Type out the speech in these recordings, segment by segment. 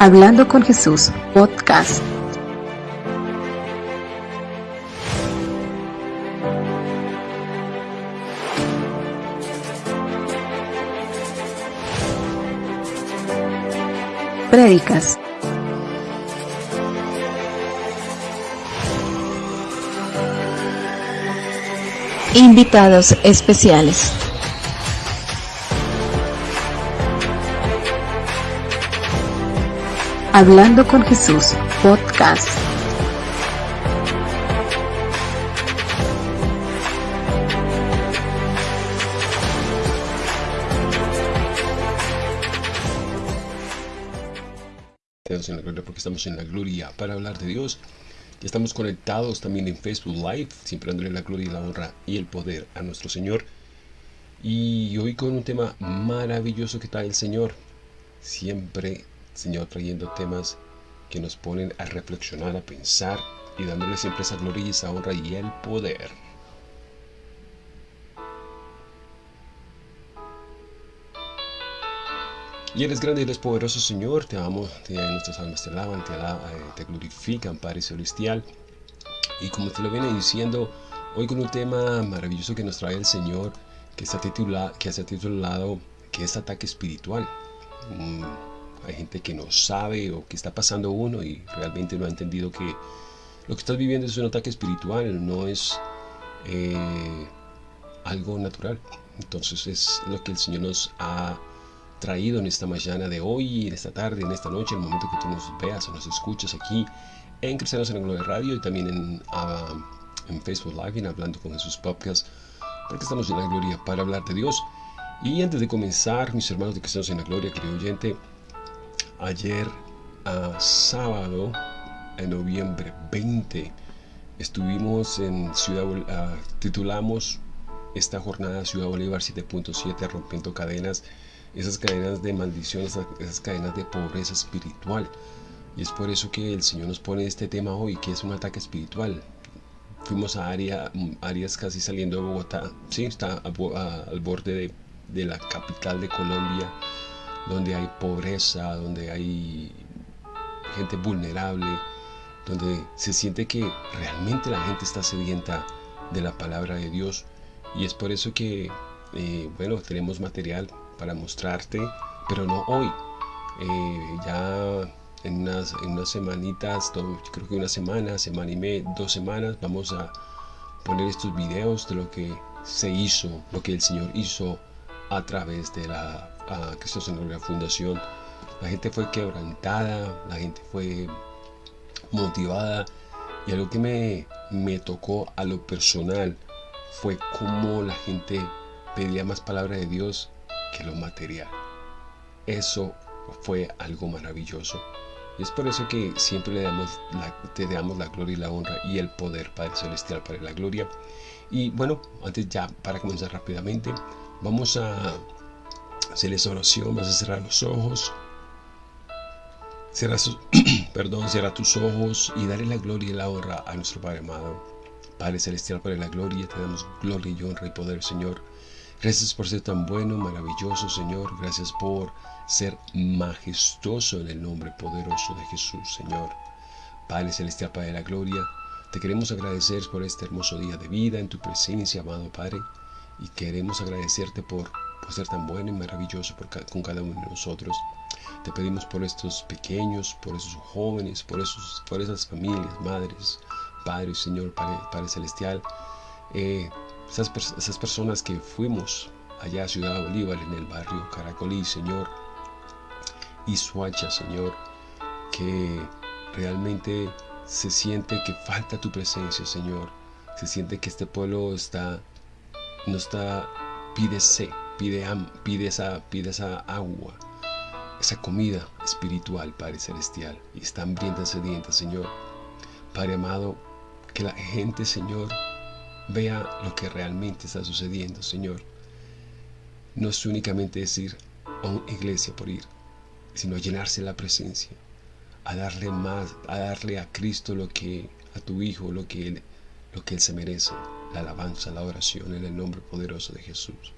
Hablando con Jesús, podcast. Prédicas. Invitados especiales. Hablando con Jesús, podcast. en la gloria porque estamos en la gloria para hablar de Dios. Y estamos conectados también en Facebook Live, siempre dándole la gloria y la honra y el poder a nuestro Señor. Y hoy con un tema maravilloso que trae el Señor. Siempre, Señor, trayendo temas que nos ponen a reflexionar, a pensar y dándole siempre esa gloria y esa honra y el poder. Y eres grande y eres poderoso, Señor. Te amo, te, nuestras almas te alaban, te, alaban, te glorifican, Padre Celestial. Y como te lo viene diciendo, hoy con un tema maravilloso que nos trae el Señor, que, está titula, que ha titulado que es ataque espiritual. Mm, hay gente que no sabe o que está pasando uno y realmente no ha entendido que lo que estás viviendo es un ataque espiritual, no es eh, algo natural. Entonces es lo que el Señor nos ha traído en esta mañana de hoy, en esta tarde, en esta noche, el momento que tú nos veas o nos escuches aquí en Cristianos en Gloria Radio y también en, ah, en Facebook Live en Hablando con Jesús Podcast, porque estamos en la gloria para hablar de Dios. Y antes de comenzar, mis hermanos de Cristianos en la Gloria, querido oyente, ayer a sábado, en noviembre 20, estuvimos en Ciudad, uh, titulamos esta jornada Ciudad Bolívar 7.7, rompiendo cadenas esas cadenas de maldición, esas, cadenas de pobreza espiritual. Y es por eso que el Señor nos pone este tema hoy, que es un ataque espiritual. Fuimos a área, áreas casi saliendo de Bogotá, sí, está al borde de, la capital de Colombia, donde hay pobreza, donde hay gente vulnerable, donde se siente que realmente la gente está sedienta de la palabra de Dios. Y es por eso que, eh, bueno, tenemos material para mostrarte, pero no hoy. Eh, ya en unas, en unas semanitas, creo que una semana, semana y media, dos semanas, vamos a poner estos videos de lo que se hizo, lo que el Señor hizo a través de la Cristo la Fundación. La gente fue quebrantada, la gente fue motivada y algo que me, me tocó a lo personal fue cómo la gente pedía más palabra de Dios que lo material. Eso fue algo maravilloso. Y es por eso que siempre le damos la, te damos la gloria y la honra y el poder, Padre Celestial, para la gloria. Y bueno, antes ya, para comenzar rápidamente, vamos a hacer esa oración, vas a cerrar los ojos. Cierra, perdón, cierra tus ojos y darle la gloria y la honra a nuestro Padre amado. Padre Celestial, para la gloria, te damos gloria y honra y poder, Señor. Gracias por ser tan bueno, maravilloso, Señor. Gracias por ser majestuoso en el nombre poderoso de Jesús, Señor. Padre Celestial, Padre de la Gloria, te queremos agradecer por este hermoso día de vida en tu presencia, amado Padre. Y queremos agradecerte por, ser tan bueno y maravilloso con cada uno de nosotros. Te pedimos por estos pequeños, por esos jóvenes, por, esos, por esas familias, madres, padres, Señor, Padre, Celestial. Eh, esas, personas que fuimos allá a Ciudad Bolívar, en el barrio Caracolí, Señor, y Suacha, Señor, que realmente se siente que falta tu presencia, Señor. Se siente que este pueblo está, no está, pide sed, pide, pide, esa, pide esa agua, esa comida espiritual, Padre Celestial, y está hambrienta, sedienta, Señor. Padre amado, que la gente, Señor, vea lo que realmente está sucediendo, Señor. No es únicamente decir a una iglesia por ir, sino llenarse la presencia, a darle más, a darle a Cristo lo que, a tu Hijo, lo que Él, lo que él se merece, la alabanza, la oración en el nombre poderoso de Jesús.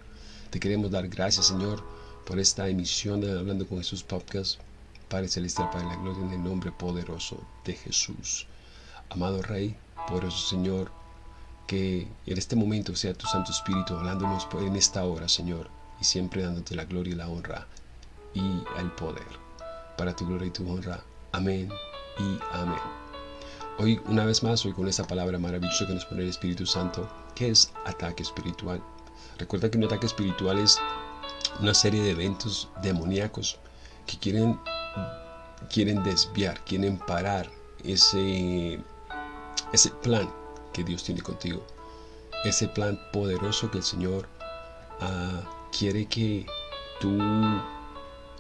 Te queremos dar gracias, Señor, por esta emisión de Hablando con Jesús Podcast, Padre Celestial, para la gloria en el nombre poderoso de Jesús. Amado Rey, poderoso Señor, que en este momento sea tu Santo Espíritu hablándonos en esta hora, Señor, y siempre dándote la gloria y la honra y el poder. Para tu gloria y tu honra. Amén y amén. Hoy, una vez más, hoy con esta palabra maravillosa que nos pone el Espíritu Santo, que es ataque espiritual. Recuerda que un ataque espiritual es una serie de eventos demoníacos que quieren, quieren desviar, quieren parar ese, ese plan que Dios tiene contigo. Ese plan poderoso que el Señor ah, quiere que tú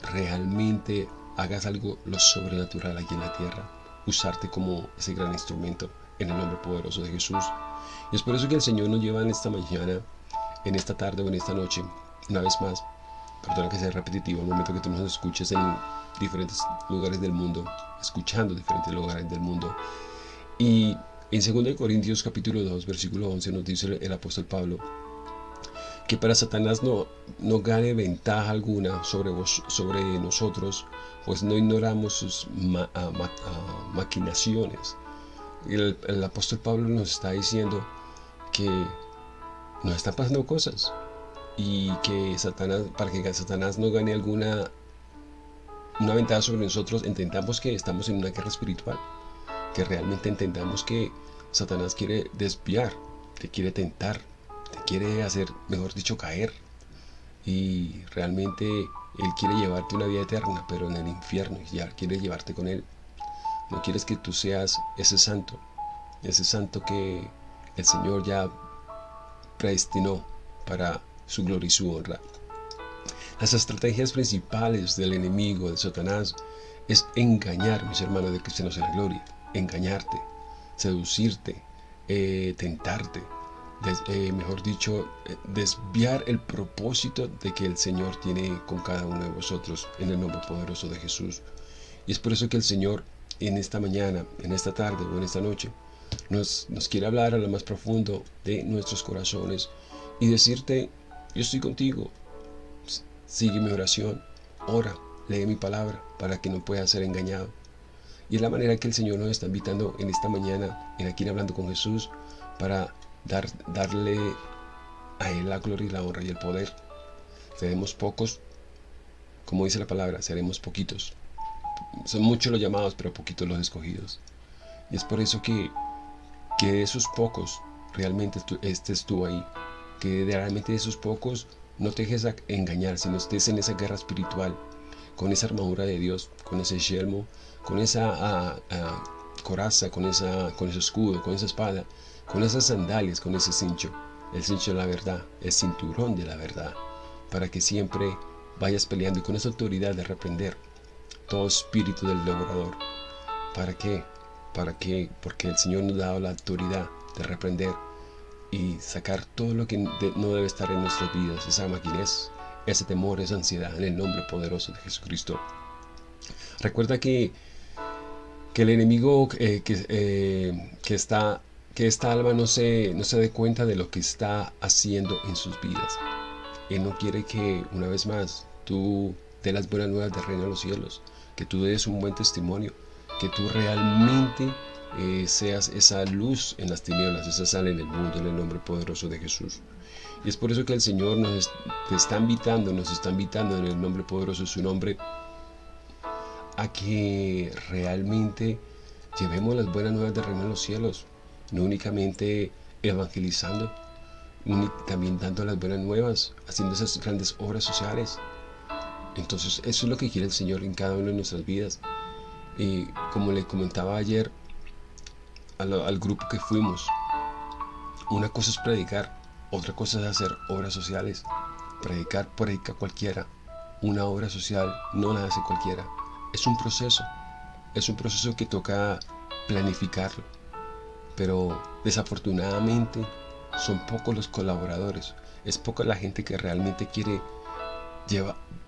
realmente hagas algo lo sobrenatural aquí en la tierra. Usarte como ese gran instrumento en el nombre poderoso de Jesús. Y es por eso que el Señor nos lleva en esta mañana, en esta tarde o en esta noche, una vez más, perdona que sea repetitivo, al momento que tú nos escuches en diferentes lugares del mundo, escuchando diferentes lugares del mundo. Y en 2 Corintios capítulo 2, versículo 11 nos dice el apóstol Pablo que para Satanás no, no gane ventaja alguna sobre, vos, sobre nosotros, pues no ignoramos sus maquinaciones. El, el apóstol Pablo nos está diciendo que nos están pasando cosas y que Satanás, para que Satanás no gane alguna una ventaja sobre nosotros, entendamos que estamos en una guerra espiritual, que realmente entendamos que Satanás quiere desviar, te quiere tentar, te quiere hacer, mejor dicho, caer. Y realmente Él quiere llevarte una vida eterna, pero en el infierno, ya quiere llevarte con Él. No quieres que tú seas ese santo, ese santo que el Señor ya predestinó para su gloria y su honra. Las estrategias principales del enemigo, de Satanás, es engañar, mis hermanos de cristianos en la gloria, engañarte, seducirte, eh, tentarte, eh, mejor dicho, eh, desviar el propósito de que el Señor tiene con cada uno de vosotros en el nombre poderoso de Jesús. Y es por eso que el Señor en esta mañana, en esta tarde o en esta noche, nos, quiere hablar a lo más profundo de nuestros corazones y decirte, yo estoy contigo, sigue mi oración, ora, lee mi palabra para que no puedas ser engañado. Y es la manera que el Señor nos está invitando en esta mañana, en aquí hablando con Jesús, para dar, darle a Él la gloria y la honra y el poder. Seremos pocos, como dice la palabra, seremos poquitos. Son muchos los llamados, pero poquitos los escogidos. Y es por eso que, que de esos pocos realmente tú ahí, que realmente de esos pocos no te dejes engañar, sino estés en esa guerra espiritual, con esa armadura de Dios, con ese yelmo, con esa coraza, con, esa, con ese escudo, con esa espada, con esas sandalias, con ese cincho, el cincho de la verdad, el cinturón de la verdad, para que siempre vayas peleando y con esa autoridad de reprender todo espíritu del devorador. ¿Para qué? ¿Para qué? Porque el Señor nos ha dado la autoridad de reprender y sacar todo lo que no debe estar en nuestras vidas, esa maquinez, ese temor, esa ansiedad, en el nombre poderoso de Jesucristo. Recuerda que, que el enemigo eh, que, eh, que, está, que esta alma no se, no se dé cuenta de lo que está haciendo en sus vidas. Él no quiere que, una vez más, tú des las buenas nuevas del reino de los cielos, que tú des un buen testimonio, que tú realmente eh, seas esa luz en las tinieblas, esa sal en el mundo, en el nombre poderoso de Jesús. Y es por eso que el Señor nos te está invitando, nos está invitando en el nombre poderoso de su nombre a que realmente llevemos las buenas nuevas del reino de los cielos, no únicamente evangelizando, también dando las buenas nuevas, haciendo esas grandes obras sociales. Entonces eso es lo que quiere el Señor en cada una de nuestras vidas. Y como le comentaba ayer, al, grupo que fuimos. Una cosa es predicar, otra cosa es hacer obras sociales. Predicar, predica cualquiera. Una obra social no la hace cualquiera. Es un proceso. Es un proceso que toca planificarlo. Pero desafortunadamente son pocos los colaboradores. Es poca la gente que realmente quiere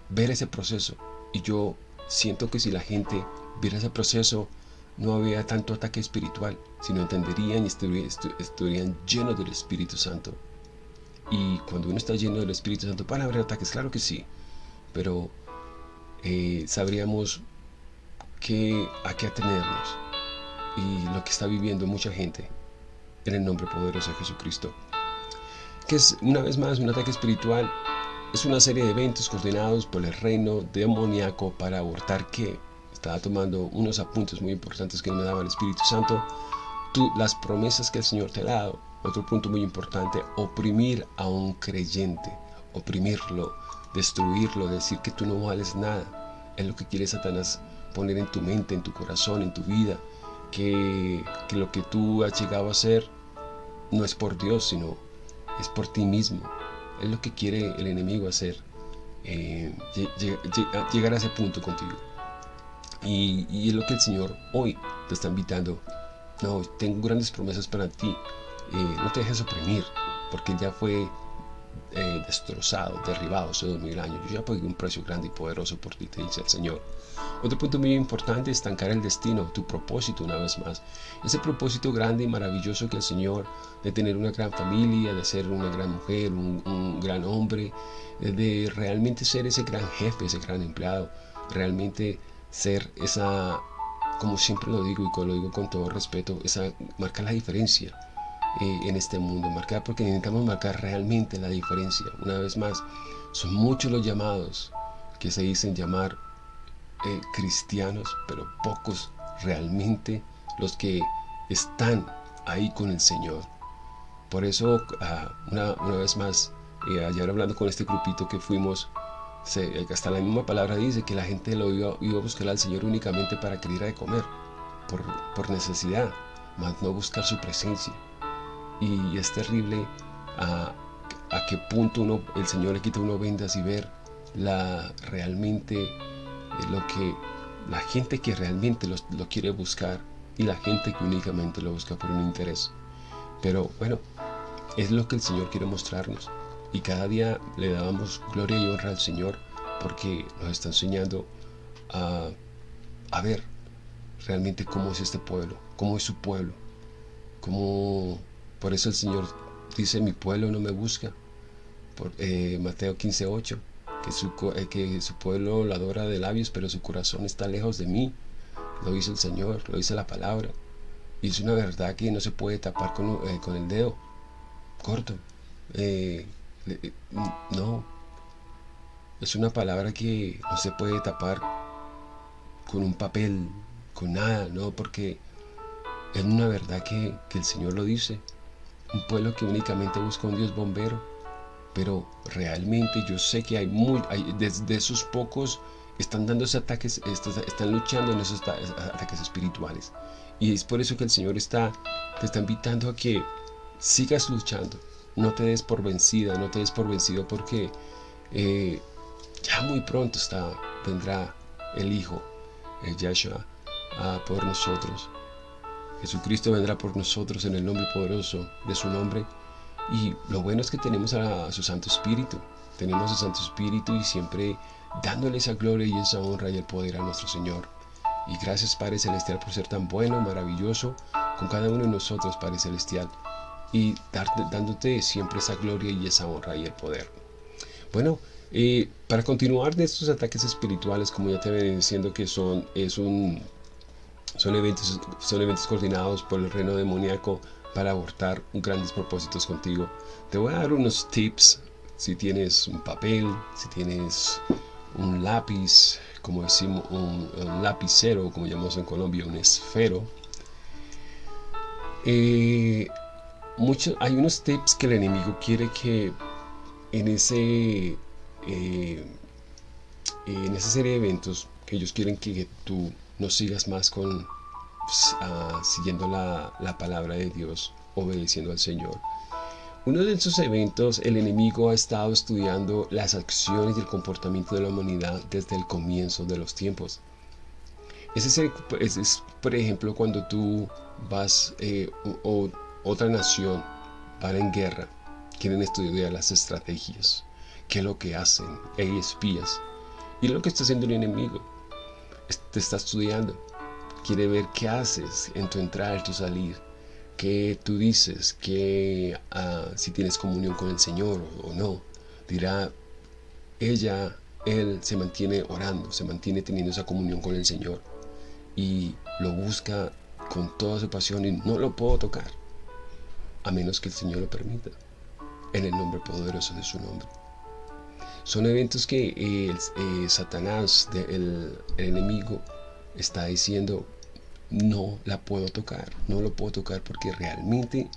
ver ese proceso. Y yo siento que si la gente viera ese proceso no había tanto ataque espiritual, sino entenderían y estarían llenos del Espíritu Santo. Y cuando uno está lleno del Espíritu Santo, ¿van a haber ataques? Claro que sí, pero eh, sabríamos que, a qué atenernos y lo que está viviendo mucha gente en el nombre poderoso de Jesucristo. Que es una vez más un ataque espiritual, es una serie de eventos coordinados por el reino demoníaco para abortar que estaba tomando unos apuntes muy importantes que me daba el Espíritu Santo, tú, las promesas que el Señor te ha dado. Otro punto muy importante, oprimir a un creyente, oprimirlo, destruirlo, decir que tú no vales nada. Es lo que quiere Satanás poner en tu mente, en tu corazón, en tu vida, que, lo que tú has llegado a ser no es por Dios, sino es por ti mismo. Es lo que quiere el enemigo hacer, eh, llegar a ese punto contigo. Y, es lo que el Señor hoy te está invitando. No, tengo grandes promesas para ti. Eh, no te dejes oprimir, porque ya fue eh, destrozado, derribado hace dos mil años. Yo ya pagué un precio grande y poderoso por ti, te dice el Señor. Otro punto muy importante es estancar el destino, tu propósito una vez más. Ese propósito grande y maravilloso que el Señor de tener una gran familia, de ser una gran mujer, un, gran hombre, de realmente ser ese gran jefe, ese gran empleado, realmente ser esa, como siempre lo digo y lo digo con todo respeto, esa marca la diferencia eh, en este mundo, marcar porque necesitamos marcar realmente la diferencia. Una vez más, son muchos los llamados que se dicen llamar eh, cristianos, pero pocos realmente los que están ahí con el Señor. Por eso, ah, una, vez más, eh, ayer hablando con este grupito que fuimos, hasta la misma palabra dice que la gente lo iba, a buscar al Señor únicamente para que diera de comer, por, por necesidad, más no buscar su presencia y es terrible a, a qué punto el Señor le quita uno vendas y ver la, realmente eh, lo que la gente que realmente lo quiere buscar y la gente que únicamente lo busca por un interés. Pero bueno, es lo que el Señor quiere mostrarnos. Y cada día le damos gloria y honra al Señor porque nos está enseñando a, a ver realmente cómo es este pueblo, cómo es su pueblo, cómo por eso el Señor dice, mi pueblo no me busca. Por, eh, Mateo 15:8, que, su, eh, que su pueblo lo adora de labios, pero su corazón está lejos de mí. Lo dice el Señor, lo dice la palabra. Y es una verdad que no se puede tapar con, eh, con el dedo corto. No. Es una palabra que no se puede tapar con un papel, con nada, ¿no? Porque es una verdad que, que el Señor lo dice un pueblo que únicamente busca un Dios bombero. Pero realmente yo sé que hay muy, desde esos pocos están dando esos ataques, están luchando en esos ataques espirituales. Y es por eso que el Señor está, te está invitando a que sigas luchando. No te des por vencida, no te des por vencido porque eh, ya muy pronto está, vendrá el Hijo, el Yahshua, por nosotros. Jesucristo vendrá por nosotros en el nombre poderoso de su nombre. Y lo bueno es que tenemos a, su Santo Espíritu. Tenemos a su Santo Espíritu y siempre dándole esa gloria y esa honra y el poder a nuestro Señor. Y gracias Padre Celestial por ser tan bueno, maravilloso con cada uno de nosotros, Padre Celestial. Y dándote siempre esa gloria y esa honra y el poder. Bueno, eh, para continuar de estos ataques espirituales, como ya te venía diciendo que son, es un son eventos, son eventos coordinados por el reino demoníaco para abortar grandes propósitos contigo. Te voy a dar unos tips si tienes un papel, si tienes un lápiz, como decimos, un, lapicero, como llamamos en Colombia, un esfero. Eh, hay unos tips que el enemigo quiere que en ese eh, en esa serie de eventos que ellos quieren que tú no sigas más con pues, ah, siguiendo la, la palabra de Dios, obedeciendo al Señor. Uno de esos eventos, el enemigo ha estado estudiando las acciones y el comportamiento de la humanidad desde el comienzo de los tiempos. Ese es, por ejemplo, cuando tú vas eh, o, otra nación para en guerra, quieren estudiar las estrategias, qué es lo que hacen, hay espías. Y lo que está haciendo el enemigo te está estudiando. Quiere ver qué haces en tu entrar y tu salir. Qué tú dices, que ah, si tienes comunión con el Señor o, no. Dirá, ella, él se mantiene orando, se mantiene teniendo esa comunión con el Señor. y lo busca con toda su pasión y no lo puedo tocar, a menos que el Señor lo permita, en el nombre poderoso de su nombre. Son eventos que eh, eh, Satanás, el, el enemigo, está diciendo, no la puedo tocar, no lo puedo tocar porque realmente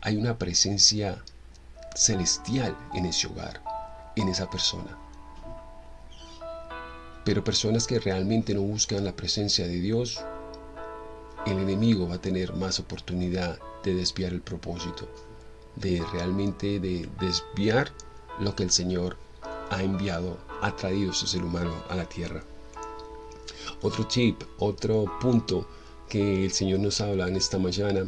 hay una presencia celestial en ese hogar, en esa persona. Pero personas que realmente no buscan la presencia de Dios, el enemigo va a tener más oportunidad de desviar el propósito, de realmente de desviar lo que el Señor ha enviado, ha traído ese ser humano a la tierra. Otro tip, otro punto que el Señor nos habla en esta mañana,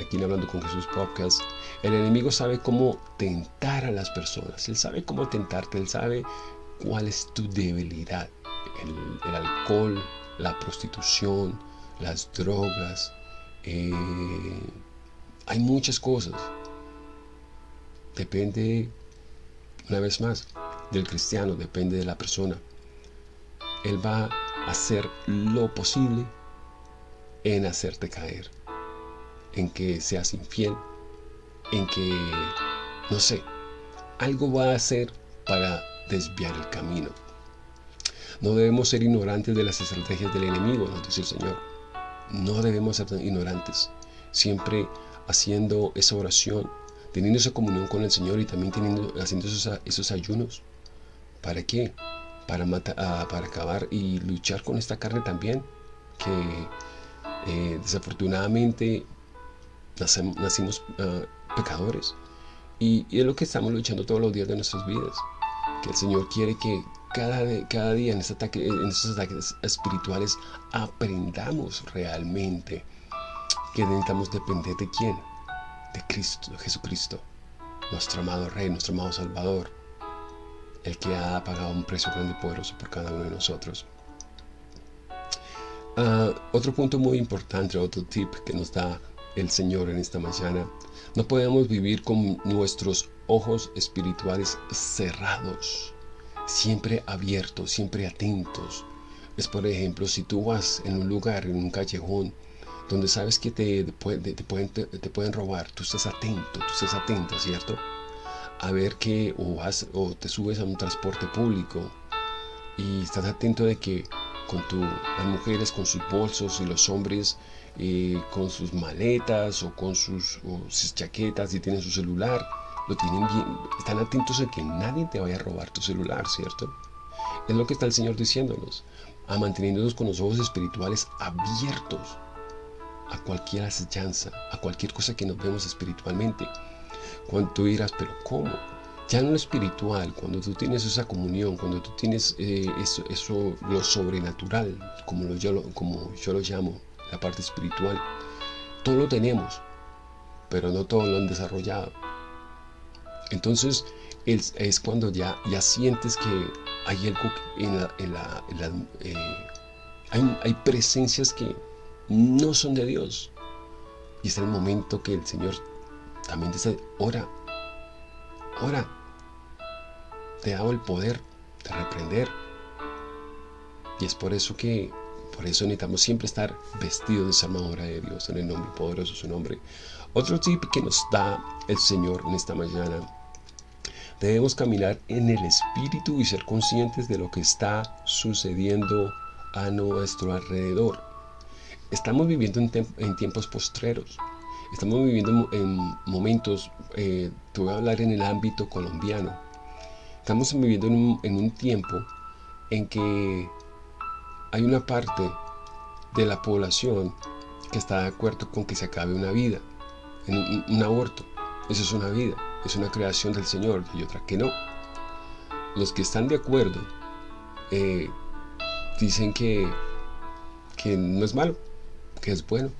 aquí en Hablando con Jesús Podcast, el enemigo sabe cómo tentar a las personas, él sabe cómo tentarte, él sabe cuál es tu debilidad, el, alcohol, la prostitución, las drogas, eh, hay muchas cosas. Depende, una vez más, del cristiano, depende de la persona. Él va a hacer lo posible en hacerte caer, en que seas infiel, en que, no sé, algo va a hacer para desviar el camino. No debemos ser ignorantes de las estrategias del enemigo, nos dice el Señor. No debemos ser ignorantes, siempre haciendo esa oración, teniendo esa comunión con el Señor y también teniendo, haciendo esos, ayunos. ¿Para qué? Ah, para acabar y luchar con esta carne también, que eh, desafortunadamente nacimos ah, pecadores y, es lo que estamos luchando todos los días de nuestras vidas. Que el Señor quiere que cada, cada día en, en estos ataques espirituales aprendamos realmente que necesitamos depender de quién? De Cristo, Jesucristo, nuestro amado Rey, nuestro amado Salvador, el que ha pagado un precio grande y poderoso por cada uno de nosotros. Ah, otro punto muy importante, otro tip que nos da el Señor en esta mañana, no podemos vivir con nuestros ojos espirituales cerrados, siempre abiertos, siempre atentos. Es por ejemplo, si tú vas en un lugar, en un callejón, donde sabes que te, pueden, te pueden robar, tú estás atento, tú estás atenta, ¿cierto? A ver que o, vas, o te subes a un transporte público y estás atento de que con tu, las mujeres con sus bolsos y los hombres eh, con sus maletas o con sus, chaquetas y tienen su celular, lo tienen bien, están atentos a que nadie te vaya a robar tu celular, ¿cierto? Es lo que está el Señor diciéndonos, a manteniéndonos con los ojos espirituales abiertos a cualquier acechanza, a cualquier cosa que nos vemos espiritualmente. Cuando tú dirás, pero ¿cómo? Ya en lo espiritual, cuando tú tienes esa comunión, cuando tú tienes eh, eso, eso, lo sobrenatural, como, lo, yo, como yo lo llamo, la parte espiritual, todo lo tenemos, pero no todo lo han desarrollado. Entonces es, cuando ya, ya sientes que hay algo en la... Eh, hay, hay presencias que no son de Dios. Y es el momento que el Señor también dice, ora, ora, te hago el poder de reprender. Y es por eso que, por eso necesitamos siempre estar vestidos de esa armadura de Dios en el nombre poderoso de su nombre. Otro tip que nos da el Señor en esta mañana. Debemos caminar en el Espíritu y ser conscientes de lo que está sucediendo a nuestro alrededor. Estamos viviendo en, tiempos postreros. Estamos viviendo en momentos, eh, te voy a hablar en el ámbito colombiano, Estamos viviendo en un, tiempo en que hay una parte de la población que está de acuerdo con que se acabe una vida, en un, aborto. Eso es una vida, es una creación del Señor y otra que no. Los que están de acuerdo eh, dicen que, que no es malo, que es bueno.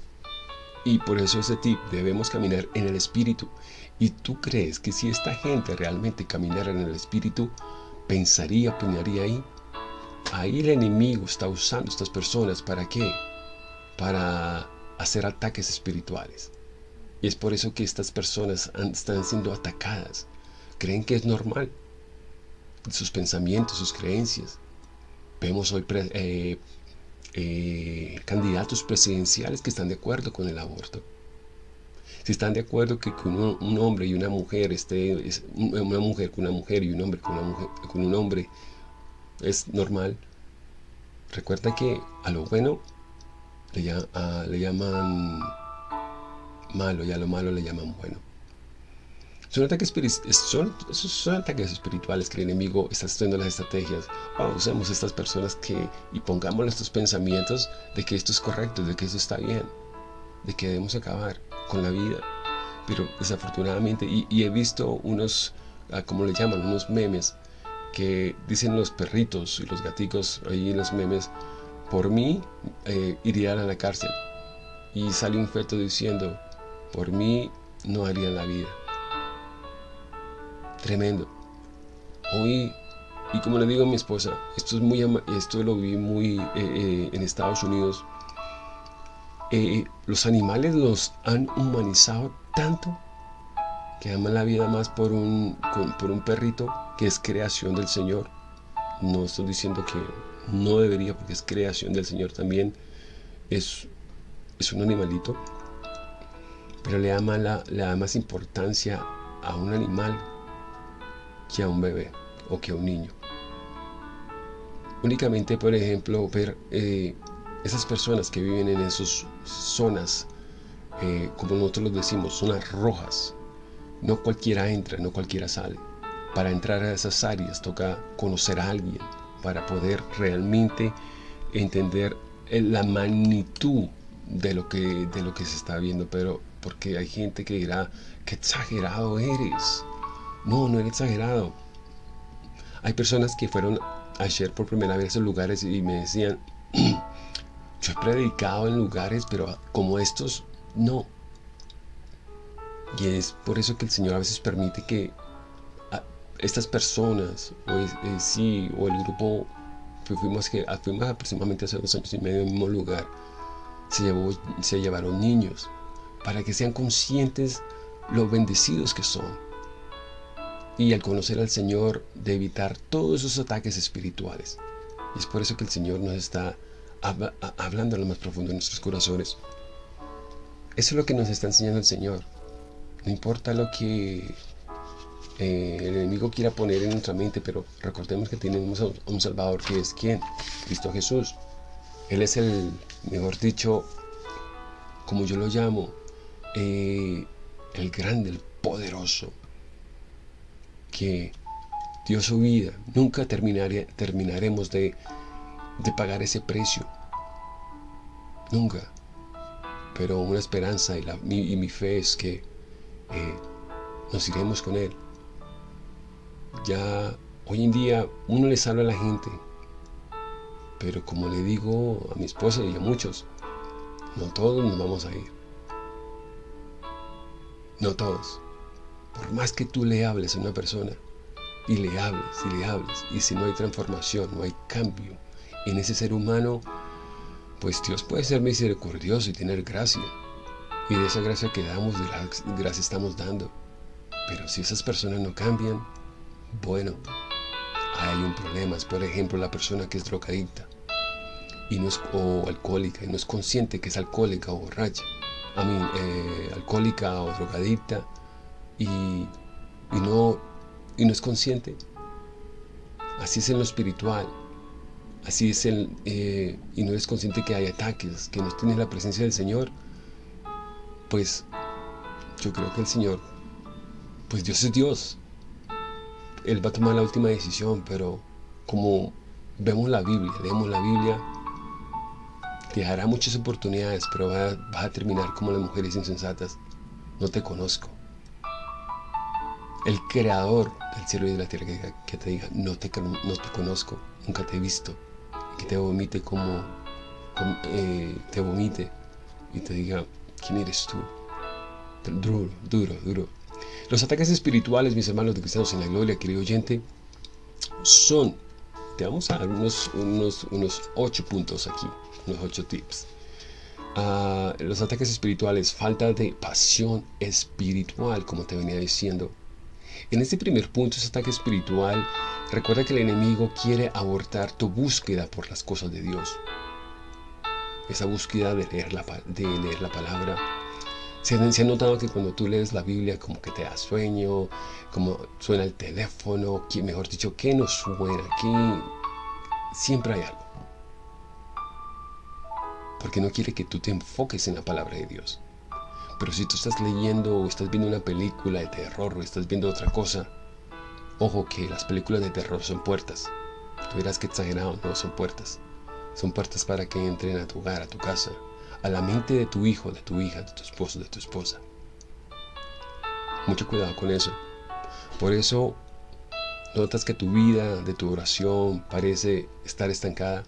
Y por eso ese tip, debemos caminar en el Espíritu. ¿Y tú crees que si esta gente realmente caminara en el Espíritu, pensaría, opinaría ahí? Ahí el enemigo está usando estas personas para qué? Para hacer ataques espirituales. Y es por eso que estas personas están siendo atacadas. Creen que es normal. Sus pensamientos, sus creencias. Vemos hoy eh, eh, candidatos presidenciales que están de acuerdo con el aborto. Si están de acuerdo que un, hombre y una mujer esté, una mujer con una mujer y un hombre con, una mujer, con un hombre es normal, recuerda que a lo bueno le, le llaman malo y a lo malo le llaman bueno. Son ataques, son, son ataques espirituales que el enemigo está haciendo las estrategias. usemos estas personas que y pongamos estos pensamientos de que esto es correcto, de que esto está bien, de que debemos acabar con la vida. Pero desafortunadamente, y, he visto unos, ah, como le llaman, unos memes que dicen los perritos y los gaticos ahí los memes, por mí eh, irían a la cárcel. Y sale un feto diciendo, por mí no harían la vida. Tremendo. Hoy, y como le digo a mi esposa, esto, es muy, esto lo vi muy eh, eh, en Estados Unidos. Eh, los animales los han humanizado tanto que aman la vida más por un, por un perrito que es creación del Señor. No estoy diciendo que no debería porque es creación del Señor también. Es, es un animalito. Pero le ama, la, le da más importancia a un animal que a un bebé o que a un niño. Únicamente, por ejemplo, ver eh, esas personas que viven en esas zonas, eh, como nosotros los decimos, zonas rojas. No cualquiera entra, no cualquiera sale. Para entrar a esas áreas toca conocer a alguien para poder realmente entender la magnitud de lo que, de lo que se está viendo. Pero porque hay gente que dirá, qué exagerado eres. No, no era exagerado. Hay personas que fueron ayer por primera vez a esos lugares y me decían, yo he predicado en lugares, pero como estos, no. Y es por eso que el Señor a veces permite que estas personas, o sí, o el grupo, fuimos, que, fuimos aproximadamente hace dos años y medio en el mismo lugar, se, llevó, se llevaron niños, para que sean conscientes lo bendecidos que son y al conocer al Señor de evitar todos esos ataques espirituales. Y es por eso que el Señor nos está hablando a lo más profundo de nuestros corazones. Eso es lo que nos está enseñando el Señor. No importa lo que eh, el enemigo quiera poner en nuestra mente, pero recordemos que tenemos a un Salvador que es quien? Cristo Jesús. Él es el, mejor dicho, como yo lo llamo, eh, el grande, el poderoso, que dio su vida. Nunca terminaremos de, pagar ese precio. Nunca. Pero una esperanza y, la, mi, fe es que eh, nos iremos con Él. Ya hoy en día uno le salva a la gente. Pero como le digo a mi esposa y a muchos, no todos nos vamos a ir. No todos. Por más que tú le hables a una persona, y le hables, y le hables, y si no hay transformación, no hay cambio en ese ser humano, pues Dios puede ser misericordioso y tener gracia. Y de esa gracia que damos, de la gracia estamos dando. Pero si esas personas no cambian, bueno, hay un problema. Es por ejemplo la persona que es drogadicta y no es, o alcohólica y no es consciente que es alcohólica o borracha. A mí, eh, alcohólica o drogadicta y, no, y no es consciente. Así es en lo espiritual. Así es el, eh, y no es consciente que hay ataques, que no tiene la presencia del Señor. Pues yo creo que el Señor, pues Dios es Dios. Él va a tomar la última decisión, pero como vemos la Biblia, leemos la Biblia, te dará muchas oportunidades, pero vas a terminar como las mujeres insensatas. No te conozco el creador del cielo y de la tierra que, te diga, no te, no te conozco, nunca te he visto, que te vomite como, eh, te vomite y te diga, ¿quién eres tú? duro, duro, duro. Los ataques espirituales, mis hermanos de cristianos en la gloria, querido oyente, son, te vamos a dar unos, unos, unos ocho puntos aquí, unos ocho tips. Ah, los ataques espirituales, falta de pasión espiritual, como te venía diciendo, en este primer punto, ese ataque espiritual, recuerda que el enemigo quiere abortar tu búsqueda por las cosas de Dios. esa búsqueda de leer la, de leer la palabra. Se, ha notado que cuando tú lees la Biblia como que te da sueño, como suena el teléfono, que, mejor dicho, que no suena, aquí siempre hay algo. Porque no quiere que tú te enfoques en la palabra de Dios. Pero si tú estás leyendo o estás viendo una película de terror o estás viendo otra cosa, ojo que las películas de terror son puertas. Tú verás que exagerado, no son puertas. Son puertas para que entren a tu hogar, a tu casa, a la mente de tu hijo, de tu hija, de tu esposo, de tu esposa. Mucho cuidado con eso. Por eso notas que tu vida de tu oración parece estar estancada,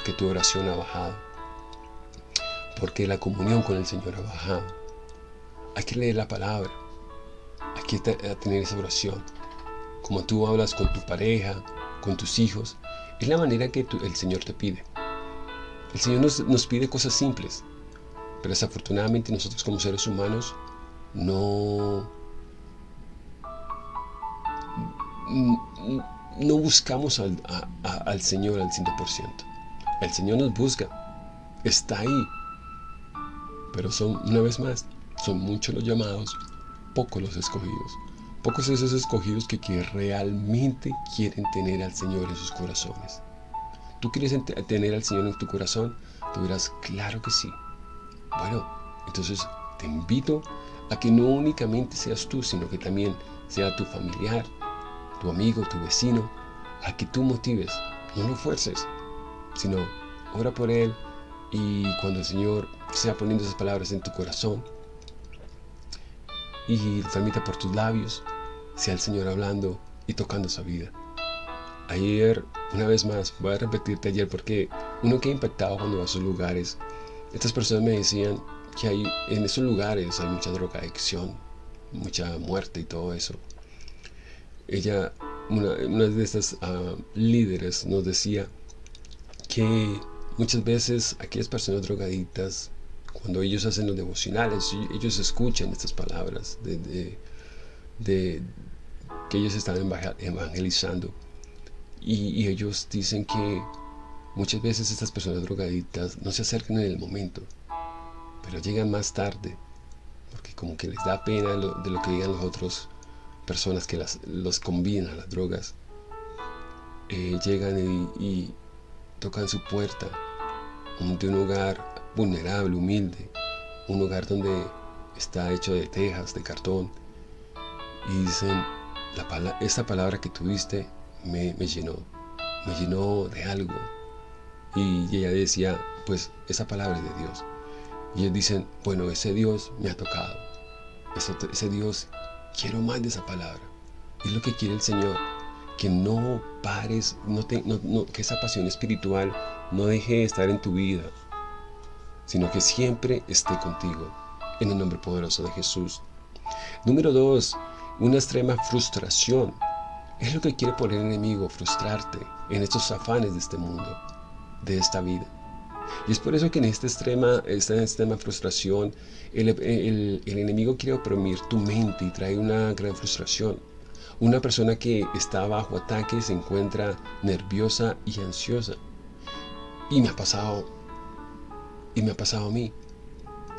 porque tu oración ha bajado porque la comunión con el Señor ha bajado. Hay que leer la palabra, hay que tener esa oración. Como tú hablas con tu pareja, con tus hijos, es la manera que el Señor te pide. El Señor nos, pide cosas simples, pero desafortunadamente nosotros como seres humanos no, no buscamos al, al Señor al 100%. El Señor nos busca, está ahí, pero son, una vez más, son muchos los llamados, pocos los escogidos. Pocos esos escogidos que, que realmente quieren tener al Señor en sus corazones. ¿Tú quieres tener al Señor en tu corazón? Tú dirás, claro que sí. Bueno, entonces te invito a que no únicamente seas tú, sino que también sea tu familiar, tu amigo, tu vecino, a que tú motives, no lo fuerces, sino ora por él y cuando el Señor sea poniendo esas palabras en tu corazón y transmita por tus labios, sea el Señor hablando y tocando esa vida. Ayer, una vez más, voy a repetirte ayer porque uno que impactado cuando va a esos lugares, estas personas me decían que hay, en esos lugares hay mucha drogadicción, mucha muerte y todo eso. Ella, una, de estas ah, líderes nos decía que muchas veces aquellas personas drogaditas cuando ellos hacen los devocionales, ellos escuchan estas palabras de, que ellos están evangelizando y, ellos dicen que muchas veces estas personas drogaditas no se acercan en el momento, pero llegan más tarde, porque como que les da pena de lo que digan las otras personas que las, los combinan a las drogas. Eh, llegan y tocan su puerta de un hogar vulnerable, humilde, un hogar donde está hecho de tejas, de cartón. Y dicen, la esta palabra que tuviste me, llenó, me llenó de algo. Y ella decía, pues esa palabra es de Dios. Y ellos dicen, bueno, ese Dios me ha tocado. Ese Dios, quiero más de esa palabra. Es lo que quiere el Señor. Que no pares, no te, que esa pasión espiritual no deje de estar en tu vida sino que siempre esté contigo. En el nombre poderoso de Jesús. Número dos, una extrema frustración. Es lo que quiere poner el enemigo, frustrarte en estos afanes de este mundo, de esta vida. Y es por eso que en esta extrema, esta extrema frustración, el, el, enemigo quiere oprimir tu mente y trae una gran frustración. Una persona que está bajo ataque se encuentra nerviosa y ansiosa. Y me ha pasado y me ha pasado a mí.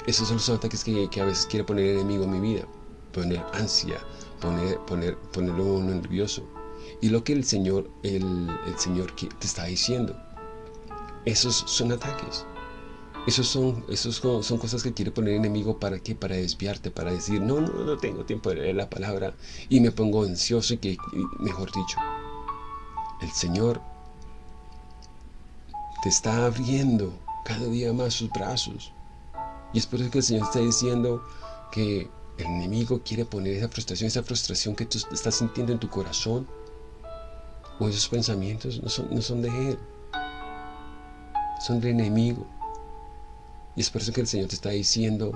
Esos son los ataques que, a veces quiere poner el enemigo en mi vida. Poner ansia, poner, poner, ponerlo nervioso. Y lo que el Señor, el, Señor te está diciendo. Esos son ataques. Esos son, esos son cosas que quiere poner el enemigo para qué? Para desviarte, para decir, no, no, no tengo tiempo de leer la palabra y me pongo ansioso y que, mejor dicho, el Señor te está abriendo cada día más sus brazos. Y es por eso que el Señor está diciendo que el enemigo quiere poner esa frustración, esa frustración que tú estás sintiendo en tu corazón, o esos pensamientos no son, no son de Él, son del enemigo. Y es por eso que el Señor te está diciendo,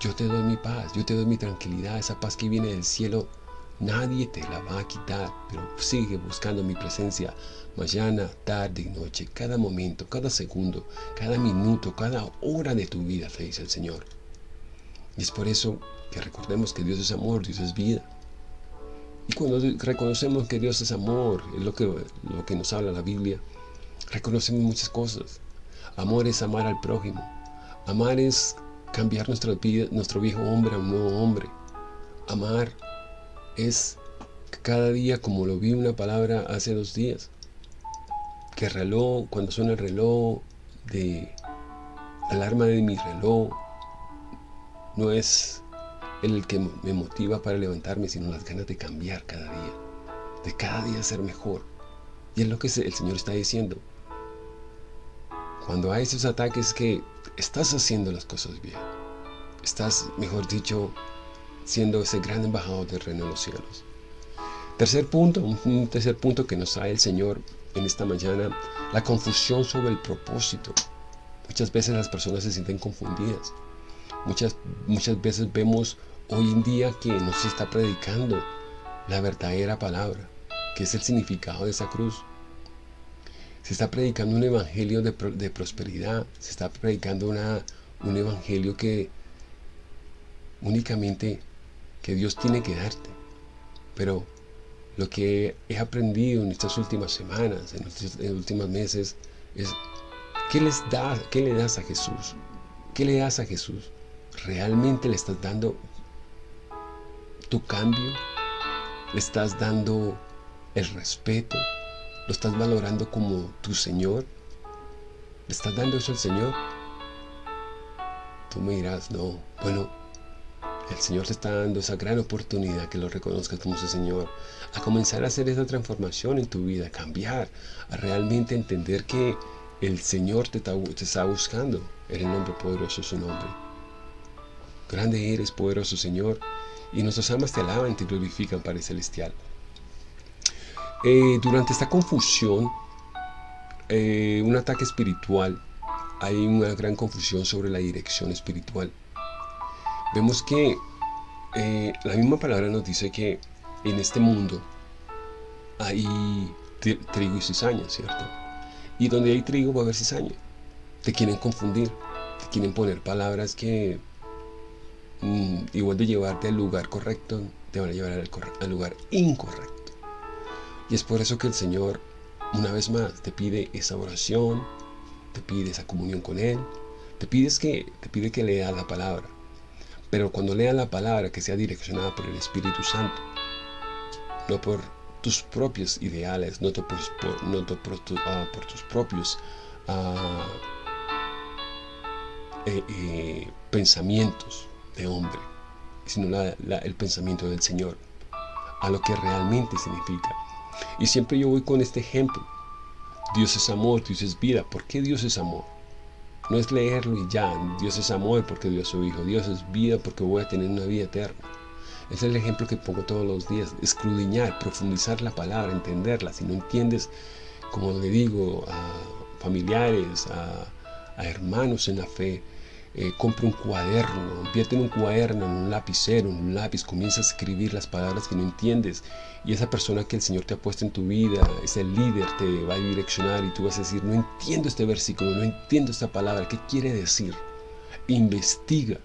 yo te doy mi paz, yo te doy mi tranquilidad, esa paz que viene del cielo Nadie te la va a quitar, pero sigue buscando mi presencia mañana, tarde y noche, cada momento, cada segundo, cada minuto, cada hora de tu vida, te dice el Señor. Y es por eso que recordemos que Dios es amor, Dios es vida. Y cuando reconocemos que Dios es amor, es lo que, lo que nos habla la Biblia, reconocemos muchas cosas. Amor es amar al prójimo. Amar es cambiar nuestra vida, nuestro viejo hombre a un nuevo hombre. Amar es cada día, como lo vi una palabra hace dos días, que el reloj, cuando suena el reloj de alarma de mi reloj, no es el que me motiva para levantarme, sino las ganas de cambiar cada día, de cada día ser mejor. Y es lo que el Señor está diciendo. Cuando hay esos ataques que estás haciendo las cosas bien, estás, mejor dicho, siendo ese gran embajador del reino de los cielos. Tercer punto, un tercer punto que nos trae el Señor en esta mañana, la confusión sobre el propósito. Muchas veces las personas se sienten confundidas. Muchas, muchas veces vemos hoy en día que no se está predicando la verdadera palabra, que es el significado de esa cruz. Se está predicando un evangelio de, prosperidad, se está predicando una, un evangelio que únicamente que Dios tiene que darte. Pero lo que he aprendido en estas últimas semanas, en los, últimos meses, es ¿qué, les da, ¿qué le das a Jesús? ¿Qué le das a Jesús? ¿Realmente le estás dando tu cambio? ¿Le estás dando el respeto? ¿Lo estás valorando como tu Señor? ¿Le estás dando eso al Señor? Tú me dirás, no, bueno, el Señor te está dando esa gran oportunidad que lo reconozcas como su Señor, a comenzar a hacer esa transformación en tu vida, a cambiar, a realmente entender que el Señor te está, buscando en el nombre poderoso de su nombre. Grande eres, poderoso Señor, y nuestras almas te alaban te glorifican, Padre Celestial. Eh, durante esta confusión, eh, un ataque espiritual, hay una gran confusión sobre la dirección espiritual vemos que eh, la misma palabra nos dice que en este mundo hay trigo y cizaña, ¿cierto? Y donde hay trigo va a haber cizaña. Te quieren confundir, te quieren poner palabras que mm, igual de llevarte al lugar correcto, te van a llevar al, al lugar incorrecto. Y es por eso que el Señor, una vez más, te pide esa oración, te pide esa comunión con Él, te, pides que, te pide que leas la palabra, pero cuando leas la palabra que sea direccionada por el Espíritu Santo, no por tus propios ideales, no, por, no ah, por, tus propios ah, eh, eh, pensamientos de hombre, sino el pensamiento del Señor, a lo que realmente significa. Y siempre yo voy con este ejemplo. Dios es amor, Dios es vida. ¿Por qué Dios es amor? No es leerlo y ya, Dios es amor porque Dios es su Hijo, Dios es vida porque voy a tener una vida eterna. es el ejemplo que pongo todos los días, escudriñar, profundizar la palabra, entenderla. Si no entiendes, como le digo a familiares, a hermanos en la fe, eh, compra un cuaderno, invierte en un cuaderno, en un lapicero, en un lápiz, comienza a escribir las palabras que no entiendes y esa persona que el Señor te ha puesto en tu vida, ese líder te va a direccionar y tú vas a decir, no entiendo este versículo, no entiendo esta palabra, ¿qué quiere decir? Investiga,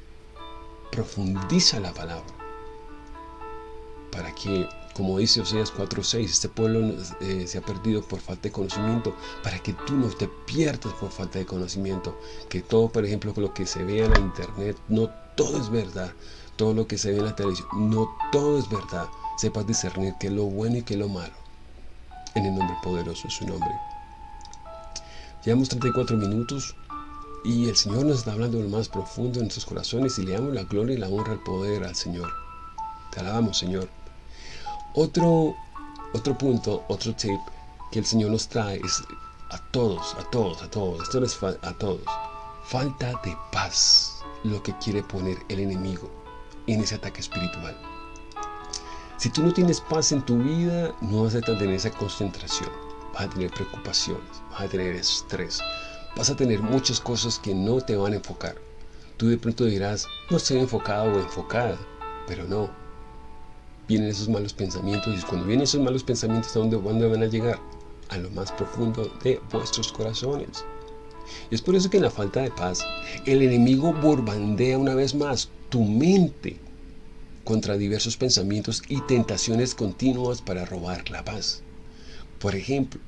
profundiza la palabra para que como dice Oseas 4.6, este pueblo eh, se ha perdido por falta de conocimiento, para que tú no te pierdas por falta de conocimiento. Que todo, por ejemplo, lo que se ve en la internet, no todo es verdad. Todo lo que se ve en la televisión, no todo es verdad. Sepas discernir qué es lo bueno y qué es lo malo. En el nombre poderoso de su nombre. Llevamos 34 minutos y el Señor nos está hablando lo más profundo de nuestros corazones y le damos la gloria y la honra al poder al Señor. Te alabamos, Señor. Otro, otro punto, otro tip que el Señor nos trae es a todos, a todos, a todos, esto es a todos. Falta de paz, lo que quiere poner el enemigo en ese ataque espiritual. Si tú no tienes paz en tu vida, no vas a tener esa concentración, vas a tener preocupaciones, vas a tener estrés, vas a tener muchas cosas que no te van a enfocar. Tú de pronto dirás, no estoy enfocado o enfocada, pero no, vienen esos malos pensamientos y cuando vienen esos malos pensamientos ¿a dónde, van a llegar? A lo más profundo de vuestros corazones. Y es por eso que en la falta de paz, el enemigo borbandea una vez más tu mente contra diversos pensamientos y tentaciones continuas para robar la paz. Por ejemplo,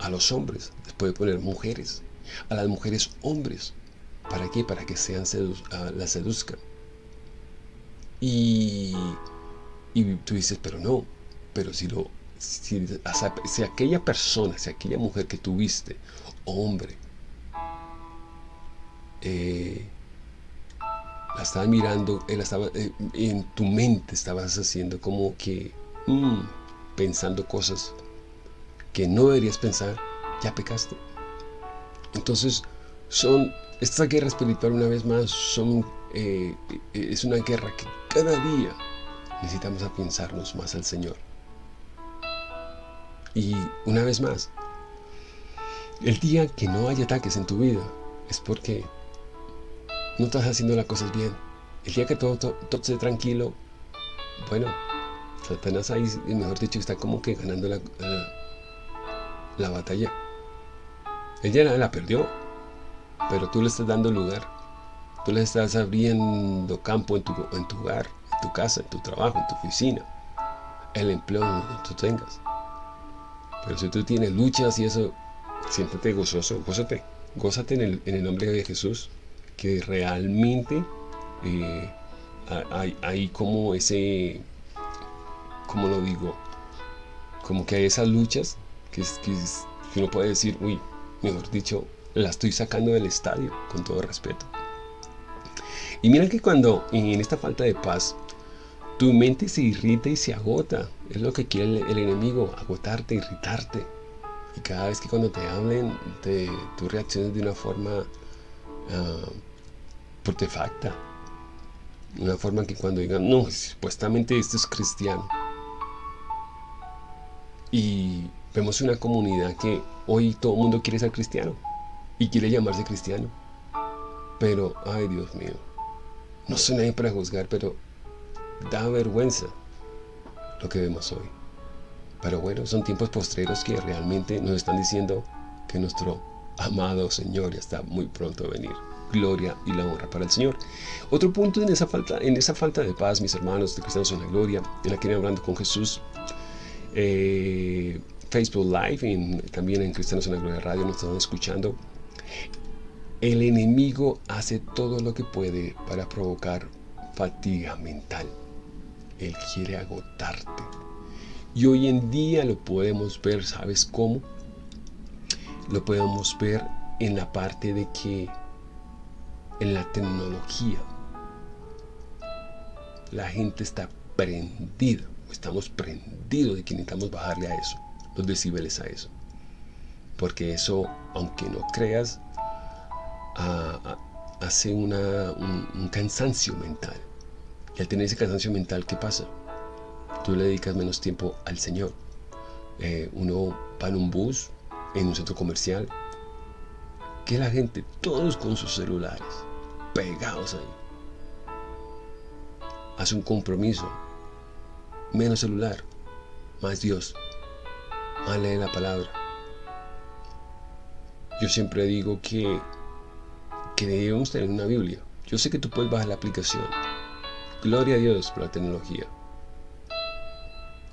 a los hombres les puede poner mujeres a las mujeres hombres. ¿Para qué? Para que sean uh, las seduzcan. Y, y tú dices, pero no, pero si lo si, aquella persona, si aquella mujer que tuviste, hombre, eh, la estabas mirando, él estaba, eh, en tu mente estabas haciendo como que, mm, pensando cosas que no deberías pensar, ya pecaste. Entonces, son, esta guerra espiritual una vez más, son, eh, es una guerra que cada día necesitamos pensarnos más al Señor. Y una vez más, el día que no hay ataques en tu vida es porque no estás haciendo las cosas bien. El día que todo, todo, esté tranquilo, bueno, Satanás ahí, mejor dicho, está como que ganando la, la, batalla. Ella la, la perdió, pero tú le estás dando lugar. Tú le estás abriendo campo en tu, en tu hogar, tu casa, en tu trabajo, en tu oficina, el empleo que tú tengas. Pero si tú tienes luchas y eso, siéntate gozoso, gózate, gózate en el, en el nombre de Jesús que realmente eh, hay, como ese, como lo digo? Como que hay esas luchas que, que, uno puede decir, uy, mejor dicho, la estoy sacando del estadio, con todo respeto. Y mira que cuando en esta falta de paz, tu mente se irrita y se agota. Es lo que quiere el, enemigo, agotarte, irritarte. Y cada vez que cuando te hablen, te, tú reacciones de una forma uh, facta Una forma que cuando digan, no, supuestamente esto es cristiano. Y vemos una comunidad que hoy todo el mundo quiere ser cristiano y quiere llamarse cristiano. Pero, ay Dios mío, no soy nadie para juzgar, pero da vergüenza lo que vemos hoy. Pero bueno, son tiempos postreros que realmente nos están diciendo que nuestro amado Señor ya está muy pronto a venir gloria y la honra para el Señor. Otro punto en esa falta, en esa falta de paz, mis hermanos de Cristianos en la Gloria, en la que hablando con Jesús, eh, Facebook Live y también en Cristianos en la Gloria Radio nos están escuchando. El enemigo hace todo lo que puede para provocar fatiga mental. Él quiere agotarte. Y hoy en día lo podemos ver, ¿sabes cómo? Lo podemos ver en la parte de que en la tecnología. La gente está prendida, estamos prendidos de que necesitamos bajarle a eso, los decibeles a eso. Porque eso, aunque no creas, hace una, un, cansancio mental. Y al tener ese cansancio mental, ¿qué pasa? Tú le dedicas menos tiempo al Señor. Eh, uno va en un bus, en un centro comercial, que la gente, todos con sus celulares, pegados ahí. Haz un compromiso. Menos celular, más Dios, más lee la palabra. Yo siempre digo que, que debemos tener una Biblia. Yo sé que tú puedes bajar la aplicación. Gloria a Dios por la tecnología.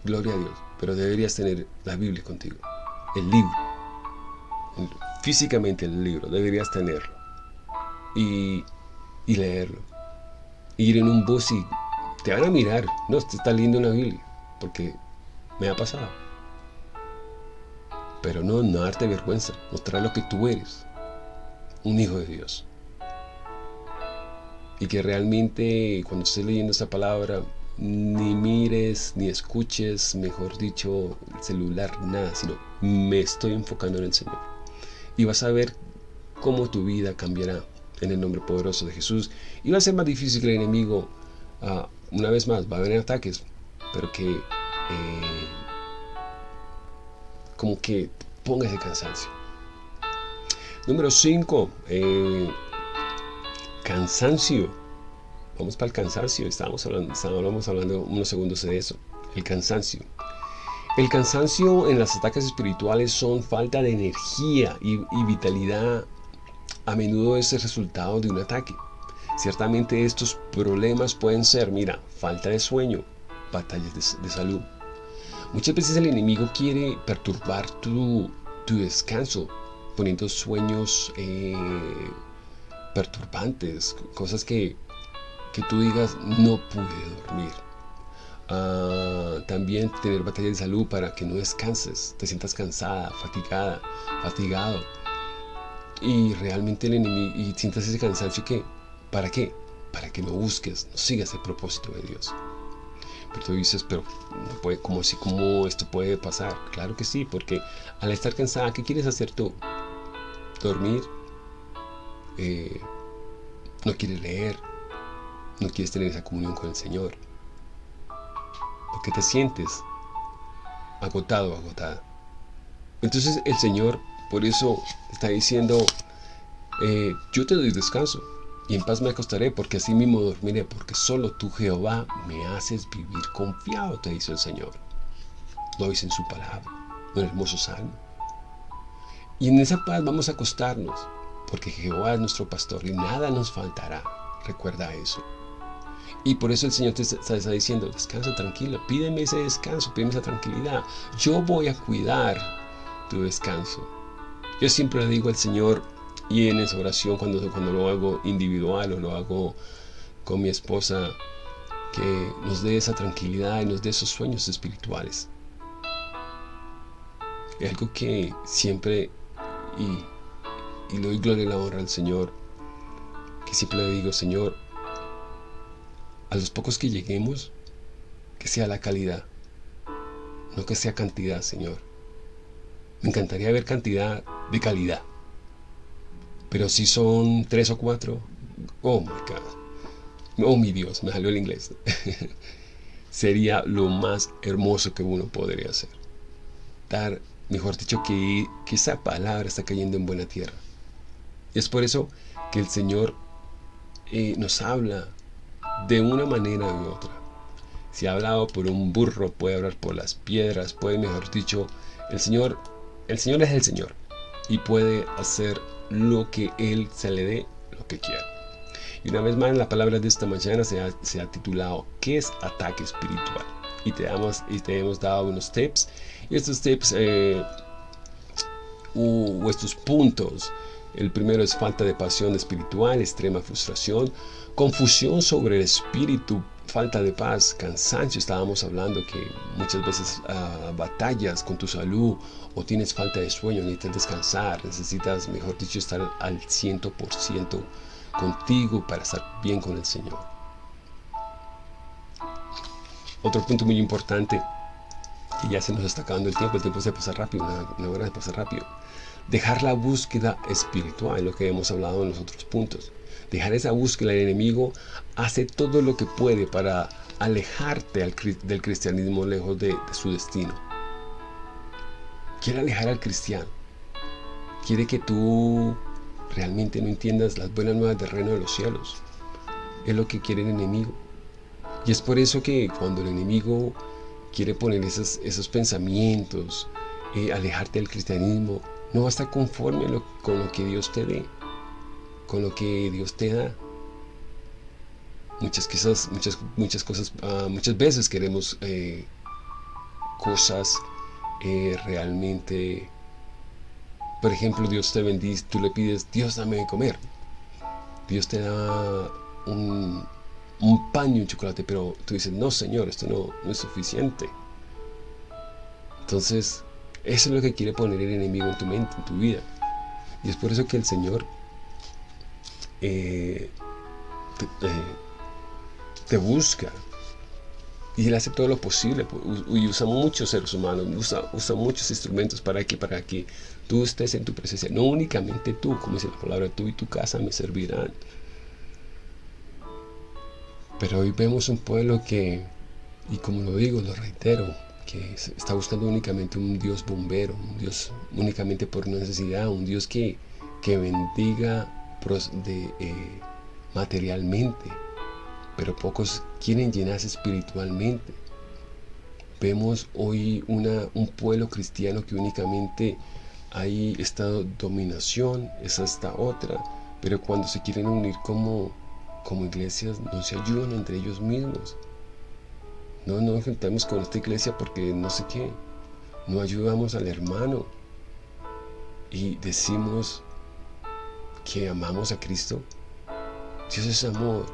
Gloria a Dios. Pero deberías tener la Biblia contigo. El libro. Físicamente el libro. Deberías tenerlo. Y y leerlo. Ir en un bus y te van a mirar, no, te está leyendo una Biblia, porque me ha pasado. Pero no, no darte vergüenza, mostrar lo que tú eres, un hijo de Dios. Y que realmente cuando estés leyendo esa palabra, ni mires, ni escuches, mejor dicho, el celular, nada, sino me estoy enfocando en el Señor. Y vas a ver cómo tu vida cambiará en el nombre poderoso de Jesús. Y va a ser más difícil que el enemigo, ah, una vez más, va a haber ataques, pero que eh, como que ponga ese cansancio. Número 5, eh, cansancio. Vamos para el cansancio, estábamos hablando, estábamos hablando unos segundos de eso. El cansancio. El cansancio en los ataques espirituales son falta de energía y, y vitalidad a menudo es el resultado de un ataque. Ciertamente estos problemas pueden ser, mira, falta de sueño, batallas de, salud. Muchas veces el enemigo quiere perturbar tu, tu descanso, poniendo sueños eh, perturbantes, cosas que, que tú digas no pude dormir. Ah, también tener batalla de salud para que no descanses, te sientas cansada, fatigada, fatigado. Y realmente el enemigo, y sientas ese cansancio que, ¿para qué? Para que no busques, no sigas el propósito de Dios. Pero tú dices, pero no puede, ¿cómo, así, ¿cómo esto puede pasar? Claro que sí, porque al estar cansada, ¿qué quieres hacer tú? Dormir, eh, no quieres leer, no quieres tener esa comunión con el Señor porque te sientes agotado, agotada. Entonces el Señor por eso está diciendo, eh, yo te doy descanso y en paz me acostaré porque así mismo dormiré, porque solo tú Jehová me haces vivir confiado, te dice el Señor. Lo dice en su palabra, un hermoso salmo. Y en esa paz vamos a acostarnos, porque Jehová es nuestro pastor y nada nos faltará. Recuerda eso. Y por eso el Señor te está, diciendo, descansa tranquilo, pídeme ese descanso, pídeme esa tranquilidad. Yo voy a cuidar tu descanso. Yo siempre le digo al Señor, y en esa oración cuando, cuando lo hago individual o lo hago con mi esposa, que nos dé esa tranquilidad y nos dé esos sueños espirituales. Es algo que siempre, y, y le doy gloria y la honra al Señor, que siempre le digo, Señor, a los pocos que lleguemos, que sea la calidad, no que sea cantidad, Señor. Me encantaría ver cantidad de calidad. Pero si son tres o cuatro, oh my God, oh mi Dios, me salió el inglés. Sería lo más hermoso que uno podría hacer. Dar, mejor dicho, que, que esa palabra está cayendo en buena tierra. Es por eso que el Señor eh, nos habla de una manera u otra. Si ha hablado por un burro, puede hablar por las piedras, puede, mejor dicho, el Señor, el Señor es el Señor y puede hacer lo que Él se le dé, lo que quiera. Y una vez más, la palabra de esta mañana se ha, se ha titulado ¿Qué es ataque espiritual? Y te, damos, y te hemos dado unos tips. Y estos tips, eh, o estos puntos, el primero es falta de pasión espiritual, extrema frustración, confusión sobre el espíritu, falta de paz, cansancio. Estábamos hablando que muchas veces uh, batallas con tu salud o tienes falta de sueño, necesitas descansar, necesitas, mejor dicho, estar al 100% contigo para estar bien con el Señor. Otro punto muy importante, que ya se nos está acabando el tiempo, el tiempo se pasa rápido, una hora se pasa rápido. Dejar la búsqueda espiritual, lo que hemos hablado en los otros puntos. Dejar esa búsqueda, el enemigo hace todo lo que puede para alejarte del cristianismo lejos de, su destino. Quiere alejar al cristiano. Quiere que tú realmente no entiendas las buenas nuevas del reino de los cielos. Es lo que quiere el enemigo. Y es por eso que cuando el enemigo quiere poner esos, esos pensamientos, eh, alejarte del cristianismo, no va a estar conforme con lo que Dios te dé, con lo que Dios te da. Muchas cosas, muchas, muchas cosas, ah, muchas veces queremos eh, cosas eh, realmente. Por ejemplo, Dios te bendice, tú le pides, Dios dame de comer. Dios te da un, un pan un chocolate, pero tú dices, no Señor, esto no, no es suficiente. Entonces, eso es lo que quiere poner el enemigo en tu mente, en tu vida. Y es por eso que el Señor eh, te, busca. Y Él hace todo lo posible. Y usa muchos seres humanos, usa, usa muchos instrumentos para que, para que tú estés en tu presencia. No únicamente tú, como dice la palabra, tú y tu casa me servirán. Pero hoy vemos un pueblo que, y como lo digo, lo reitero, que está buscando únicamente un Dios bombero, un Dios únicamente por necesidad, un Dios que, que bendiga eh, materialmente, pero pocos quieren llenarse espiritualmente. Vemos hoy una, un pueblo cristiano que únicamente hay esta dominación, es esta otra, pero cuando se quieren unir como, como iglesias no se ayudan entre ellos mismos. No nos juntamos con esta iglesia porque no sé qué. No ayudamos al hermano. y decimos que amamos a Cristo, Dios es amor.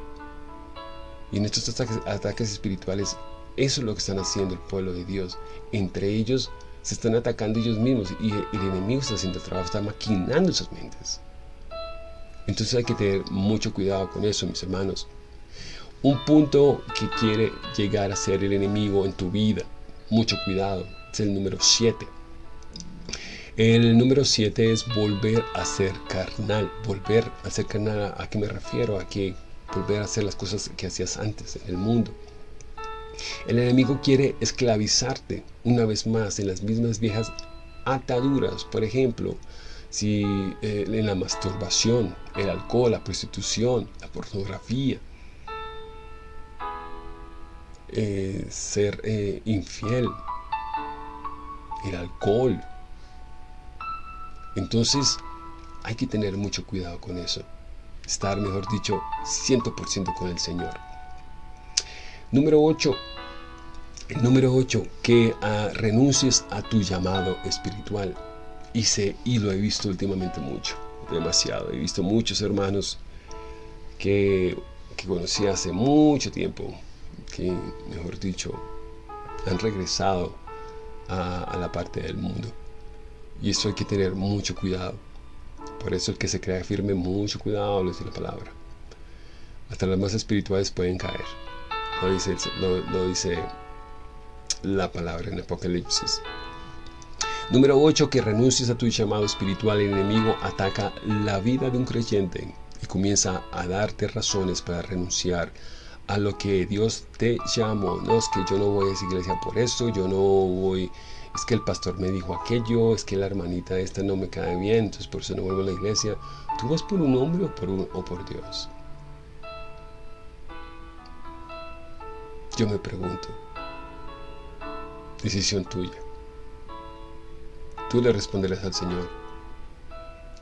Y en estos ataques, espirituales, eso es lo que están haciendo el pueblo de Dios. Entre ellos se están atacando ellos mismos y el enemigo está haciendo el trabajo, está maquinando sus mentes. Entonces hay que tener mucho cuidado con eso, mis hermanos. Un punto que quiere llegar a ser el enemigo en tu vida, mucho cuidado, es el número 7. El número 7 es volver a ser carnal. Volver a ser carnal, ¿a qué me refiero? A que volver a hacer las cosas que hacías antes en el mundo. El enemigo quiere esclavizarte una vez más en las mismas viejas ataduras. Por ejemplo, si eh, en la masturbación, el alcohol, la prostitución, la pornografía, eh, ser eh, infiel, el alcohol. Entonces hay que tener mucho cuidado con eso. Estar, mejor dicho, 100% con el Señor. Número 8. El número 8, que ah, renuncies a tu llamado espiritual. Y, y lo he visto últimamente mucho, demasiado. He visto muchos hermanos que, que conocí hace mucho tiempo, que, mejor dicho, han regresado a, la parte del mundo. Y eso hay que tener mucho cuidado. Por eso el que se crea firme, mucho cuidado, lo dice la palabra. Hasta las más espirituales pueden caer. Lo dice, lo, dice la palabra en Apocalipsis. Número 8. Que renuncies a tu llamado espiritual. El enemigo ataca la vida de un creyente y comienza a darte razones para renunciar a lo que Dios te llamó. No es que yo no voy a esa iglesia por eso, yo no voy, es que el pastor me dijo aquello, es que la hermanita esta no me cae bien, entonces por eso no vuelvo a la iglesia. ¿Tú vas por un hombre o por, o por Dios? Yo me pregunto. Decisión tuya. Tú le responderás al Señor.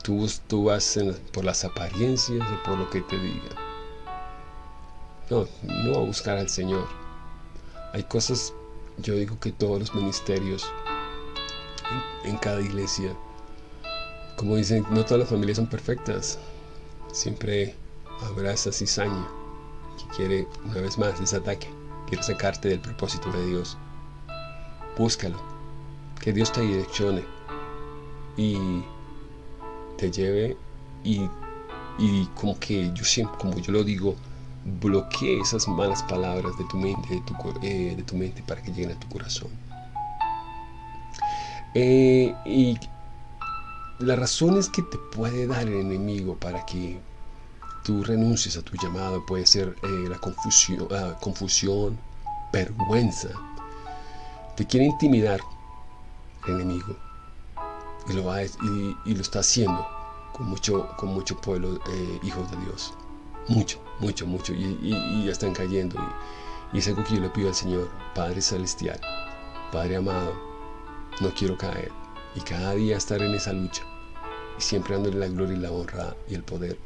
Tú, tú vas por las apariencias o por lo que te diga. No, no a buscar al Señor. Hay cosas, yo digo que todos los ministerios, en, cada iglesia, como dicen, no todas las familias son perfectas. Siempre habrá esa cizaña que quiere, una vez más, ese ataque. Quiere sacarte del propósito de Dios. Búscalo. Que Dios te direccione y te lleve y, y como que yo siempre, como yo lo digo, bloquee esas malas palabras de tu mente, de tu, eh, de tu mente para que lleguen a tu corazón. Eh, y las razones que te puede dar el enemigo para que tú renuncies a tu llamado puede ser eh, la confusión, confusión, vergüenza. Te quiere intimidar el enemigo y lo, va, y lo está haciendo con mucho, con mucho pueblo, hijos de Dios. Mucho, mucho, mucho. Y, ya están cayendo. Y, es algo que yo le pido al Señor, Padre Celestial, Padre amado, no quiero caer. Y cada día estar en esa lucha. Y siempre dándole la gloria y la honra y el poder.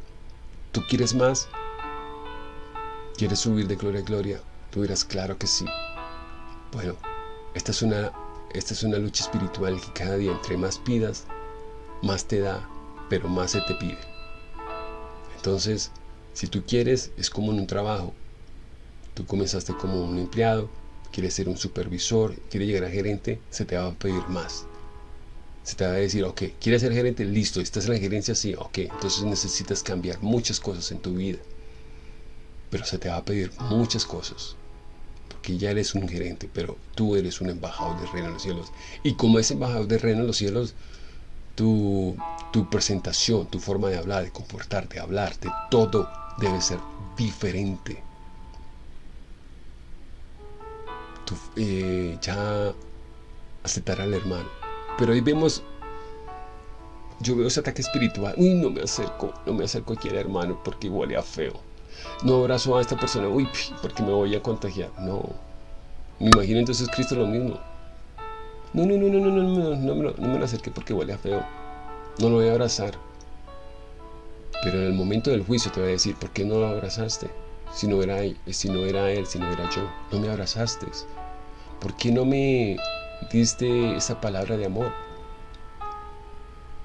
¿Tú quieres más? ¿Quieres subir de gloria a gloria? Tú dirás, claro que sí. Bueno, esta es una, esta es una lucha espiritual que cada día entre más pidas, más te da, pero más se te pide. Entonces, si tú quieres, es como en un trabajo. Tú comenzaste como un empleado, quieres ser un supervisor, quieres llegar a gerente, se te va a pedir más. Se te va a decir, ok, ¿quieres ser gerente? Listo, ¿estás en la gerencia? Sí, ok. Entonces necesitas cambiar muchas cosas en tu vida. Pero se te va a pedir muchas cosas. Porque ya eres un gerente, pero tú eres un embajador del reino de los cielos. Y como ese embajador del reino de los cielos, tu, tu presentación, tu forma de hablar, de comportarte, de hablarte, todo debe ser diferente. Eh, ya aceptar al hermano. Pero ahí vemos, yo veo ese ataque espiritual. Uy, no me acerco, no me acerco aquí al hermano porque huele a feo. No abrazo a esta persona, uy, porque me voy a contagiar. No. Me imagino entonces Cristo lo mismo. No, no, no, no, no, no, no, no, no, no me lo acerque porque huele a feo. No lo voy a abrazar. Pero en el momento del juicio te va a decir, ¿por qué no lo abrazaste? Si no era él, si no era, él, si no era yo, no me abrazaste. ¿Por qué no me diste esa palabra de amor?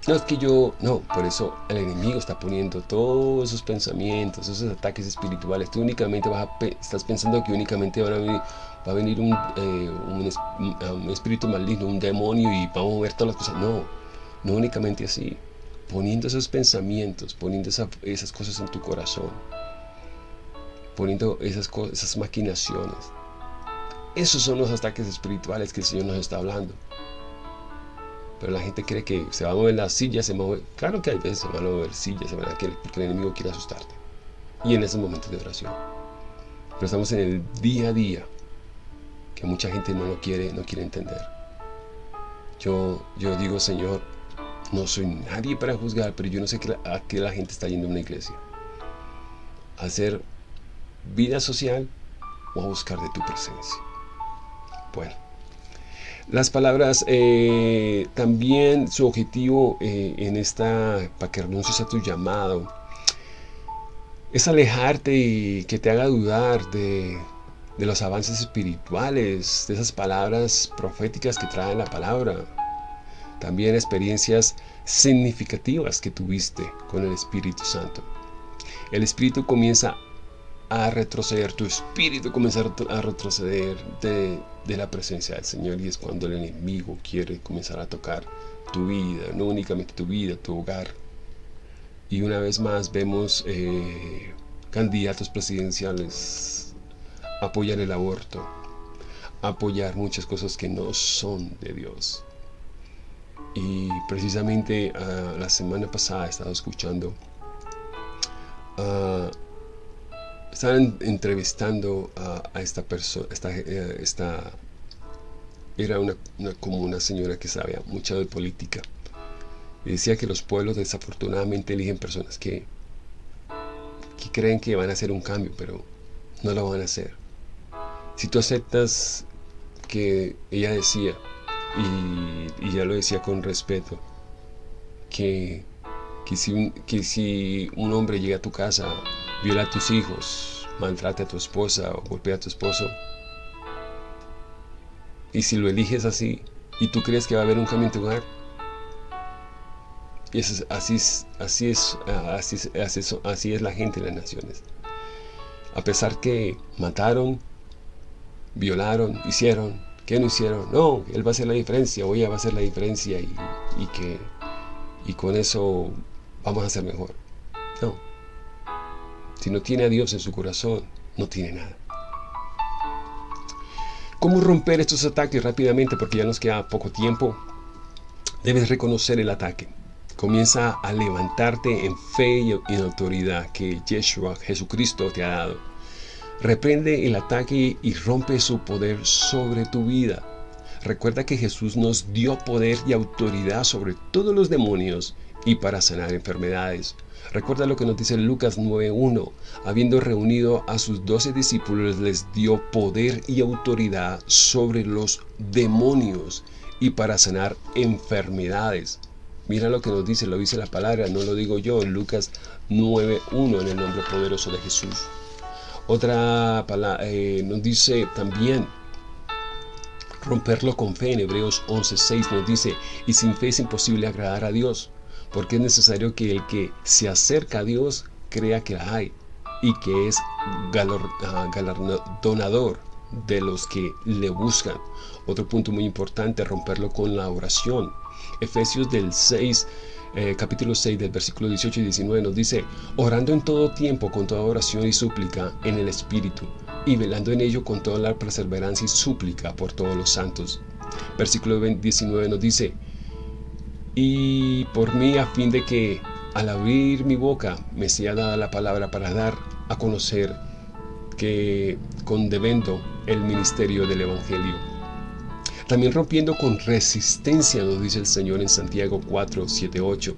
No es que yo, no, por eso el enemigo está poniendo todos esos pensamientos, esos ataques espirituales. Tú únicamente vas a, estás pensando que únicamente van a venir, va a venir un, eh, un, espíritu maligno, un demonio y vamos a ver todas las cosas. No, no únicamente así. Poniendo esos pensamientos, poniendo esas cosas en tu corazón, poniendo esas, esas maquinaciones. Esos son los ataques espirituales que el Señor nos está hablando. Pero la gente cree que se va a mover las sillas, se mueve. Claro que hay veces se van a mover sillas, se van a porque el enemigo quiere asustarte. Y en esos momentos de oración. Pero estamos en el día a día que mucha gente no lo quiere, no quiere entender. Yo, yo digo, Señor, no soy nadie para juzgar, pero yo no sé a qué la gente está yendo a una iglesia. A hacer vida social o a buscar de tu presencia. Bueno. Las palabras, eh, también su objetivo eh, en esta, para que renuncies a tu llamado, es alejarte y que te haga dudar de, de los avances espirituales, de esas palabras proféticas que trae la palabra. También experiencias significativas que tuviste con el Espíritu Santo. El Espíritu comienza a retroceder, tu espíritu comienza a retroceder de, la presencia del Señor y es cuando el enemigo quiere comenzar a tocar tu vida, no únicamente tu vida, tu hogar. Y una vez más vemos eh, candidatos presidenciales apoyar el aborto, apoyar muchas cosas que no son de Dios. Y precisamente ah, la semana pasada he estado escuchando uh, estaban entrevistando a, esta persona, esta, eh, esta, era una, como una señora que sabía mucho de política. Y decía que los pueblos desafortunadamente eligen personas que, que creen que van a hacer un cambio, pero no lo van a hacer. Si tú aceptas que ella decía, y, ya lo decía con respeto, que, que, si un, que si un hombre llega a tu casa viola a tus hijos, maltrate a tu esposa o golpea a tu esposo. Y si lo eliges así y tú crees que va a haber un cambio en tu hogar, y eso así, es, así, es, así, es, así, es la gente en las naciones. A pesar que mataron, violaron, hicieron, ¿qué no hicieron? No, él va a hacer la diferencia, o ella va a hacer la diferencia y, que y con eso vamos a ser mejor. No. Si no tiene a Dios en su corazón, no tiene nada. ¿Cómo romper estos ataques rápidamente? Porque ya nos queda poco tiempo. Debes reconocer el ataque. Comienza a levantarte en fe y en autoridad que Yeshua, Jesucristo, te ha dado. Reprende el ataque y rompe su poder sobre tu vida. Recuerda que Jesús nos dio poder y autoridad sobre todos los demonios y para sanar enfermedades. Recuerda lo que nos dice Lucas 9.1. Habiendo reunido a sus doce discípulos, les dio poder y autoridad sobre los demonios y para sanar enfermedades. Mira lo que nos dice, lo dice la palabra, no lo digo yo, Lucas 9.1, en el nombre poderoso de Jesús. Otra palabra eh, nos dice también, romperlo con fe, en Hebreos 11.6 nos dice, y sin fe es imposible agradar a Dios porque es necesario que el que se acerca a Dios crea que la hay y que es ah, galardonador de los que le buscan. Otro punto muy importante, romperlo con la oración. Efesios del 6, eh, capítulo 6 del versículo 18 y 19 nos dice, orando en todo tiempo con toda oración y súplica en el Espíritu, y velando en ello con toda la perseverancia y súplica por todos los santos. Versículo 19 nos dice, y por mí a fin de que al abrir mi boca me sea dada la palabra para dar a conocer que con devendo el ministerio del Evangelio. También rompiendo con resistencia, nos dice el Señor en Santiago 4, 7, 8.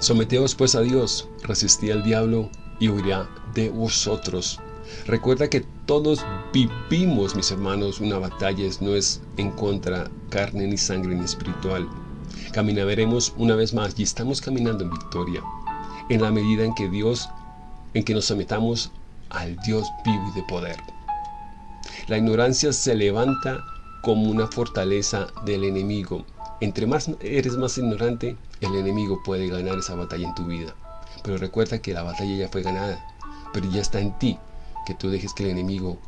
someteos pues a Dios, resistí al diablo y huirá de vosotros. Recuerda que todos vivimos, mis hermanos, una batalla, no es en contra carne ni sangre ni espiritual. Caminaremos una vez más y estamos caminando en victoria, en la medida en que Dios, en que nos sometamos al Dios vivo y de poder. La ignorancia se levanta como una fortaleza del enemigo entre más eres más ignorante, el enemigo puede ganar esa batalla en tu vida. Pero recuerda que la batalla ya fue ganada, pero ya está en ti que tú dejes que el enemigo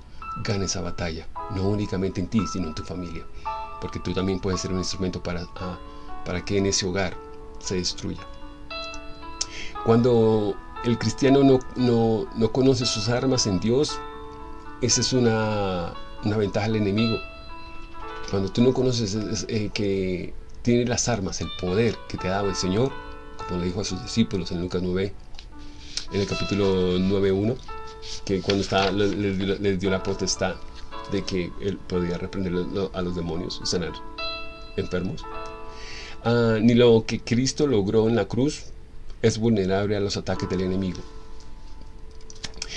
gane esa batalla, no únicamente en ti, sino en tu familia, porque tú también puedes ser un instrumento para, ah, para que en ese hogar se destruya. Cuando el cristiano no, no, no conoce sus armas en Dios, esa es una, una ventaja del enemigo. Cuando tú no conoces eh, que tiene las armas, el poder que te ha dado el Señor, como le dijo a sus discípulos en Lucas 9, en el capítulo 9.1, que cuando está, les, dio la potestad de que él podía reprender a los demonios sanar enfermos. Ah, ni lo que Cristo logró en la cruz es vulnerable a los ataques del enemigo.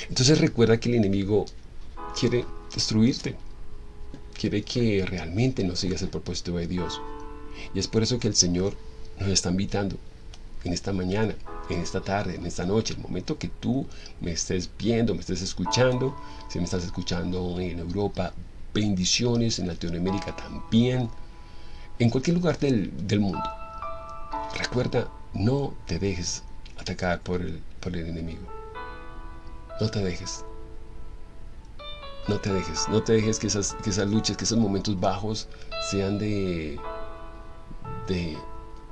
Entonces recuerda que el enemigo quiere destruirte, quiere que realmente no sigas el propósito de Dios. Y es por eso que el Señor nos está invitando en esta mañana, en esta tarde, en esta noche, el momento que tú me estés viendo, me estés escuchando, si me estás escuchando en Europa, bendiciones, en Latinoamérica también, en cualquier lugar del, mundo. Recuerda, no te dejes atacar por el, por el enemigo. No te dejes. No te dejes, no te dejes que esas, que esas luchas, que esos momentos bajos sean de, de,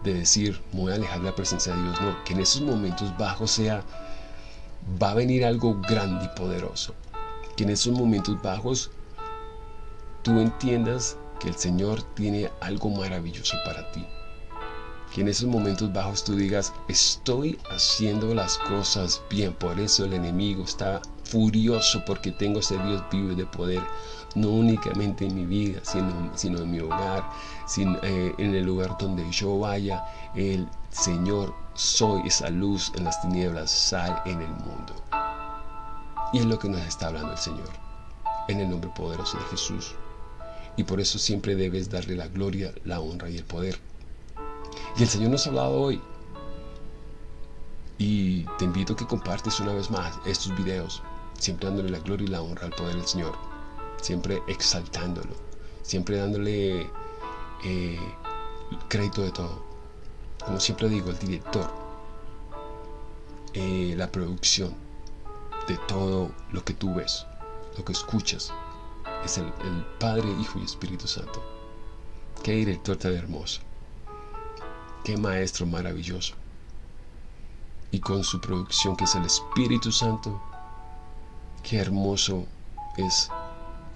decir, me voy a alejar de la presencia de Dios. No, que en esos momentos bajos sea, va a venir algo grande y poderoso. Que en esos momentos bajos tú entiendas que el Señor tiene algo maravilloso para ti. Que en esos momentos bajos tú digas, estoy haciendo las cosas bien. Por eso el enemigo está furioso porque tengo ese Dios vivo y de poder, no únicamente en mi vida, sino, sino en mi hogar, sin, eh, en el lugar donde yo vaya. El Señor, soy esa luz en las tinieblas, sal en el mundo. Y es lo que nos está hablando el Señor, en el nombre poderoso de Jesús. Y por eso siempre debes darle la gloria, la honra y el poder. Y el Señor nos ha hablado hoy. Y te invito a que compartes una vez más estos videos siempre dándole la gloria y la honra al poder del Señor, siempre exaltándolo, siempre dándole eh, crédito de todo. Como siempre digo, el director, eh, la producción de todo lo que tú ves, lo que escuchas, es el, el Padre, Hijo y Espíritu Santo. Qué director tan hermoso, qué maestro maravilloso. Y con su producción que es el Espíritu Santo, Qué hermoso es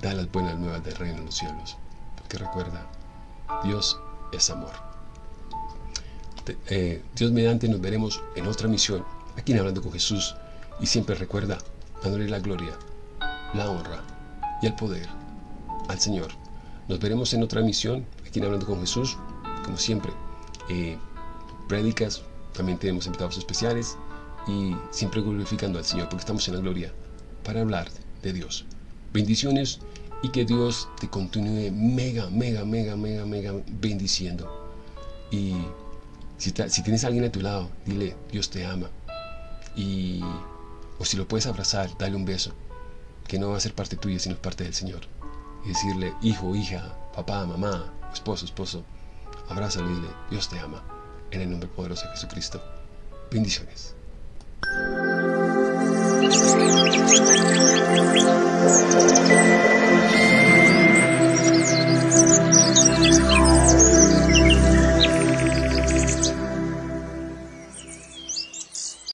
dar las buenas nuevas del reino de los cielos. Porque recuerda, Dios es amor. Eh, Dios mediante nos veremos en otra misión, aquí en Hablando con Jesús. Y siempre recuerda, dándole la gloria, la honra y el poder al Señor. Nos veremos en otra misión, aquí en Hablando con Jesús. Como siempre, eh, prédicas, también tenemos invitados especiales y siempre glorificando al Señor porque estamos en la gloria para hablar de Dios. Bendiciones y que Dios te continúe mega, mega, mega, mega, mega bendiciendo. Y si, tienes a alguien a tu lado, dile, Dios te ama. Y, o si lo puedes abrazar, dale un beso, que no va a ser parte tuya, sino parte del Señor. Y decirle, hijo, hija, papá, mamá, esposo, esposo, abrázalo y dile, Dios te ama. En el nombre poderoso de Jesucristo. Bendiciones. Thank you.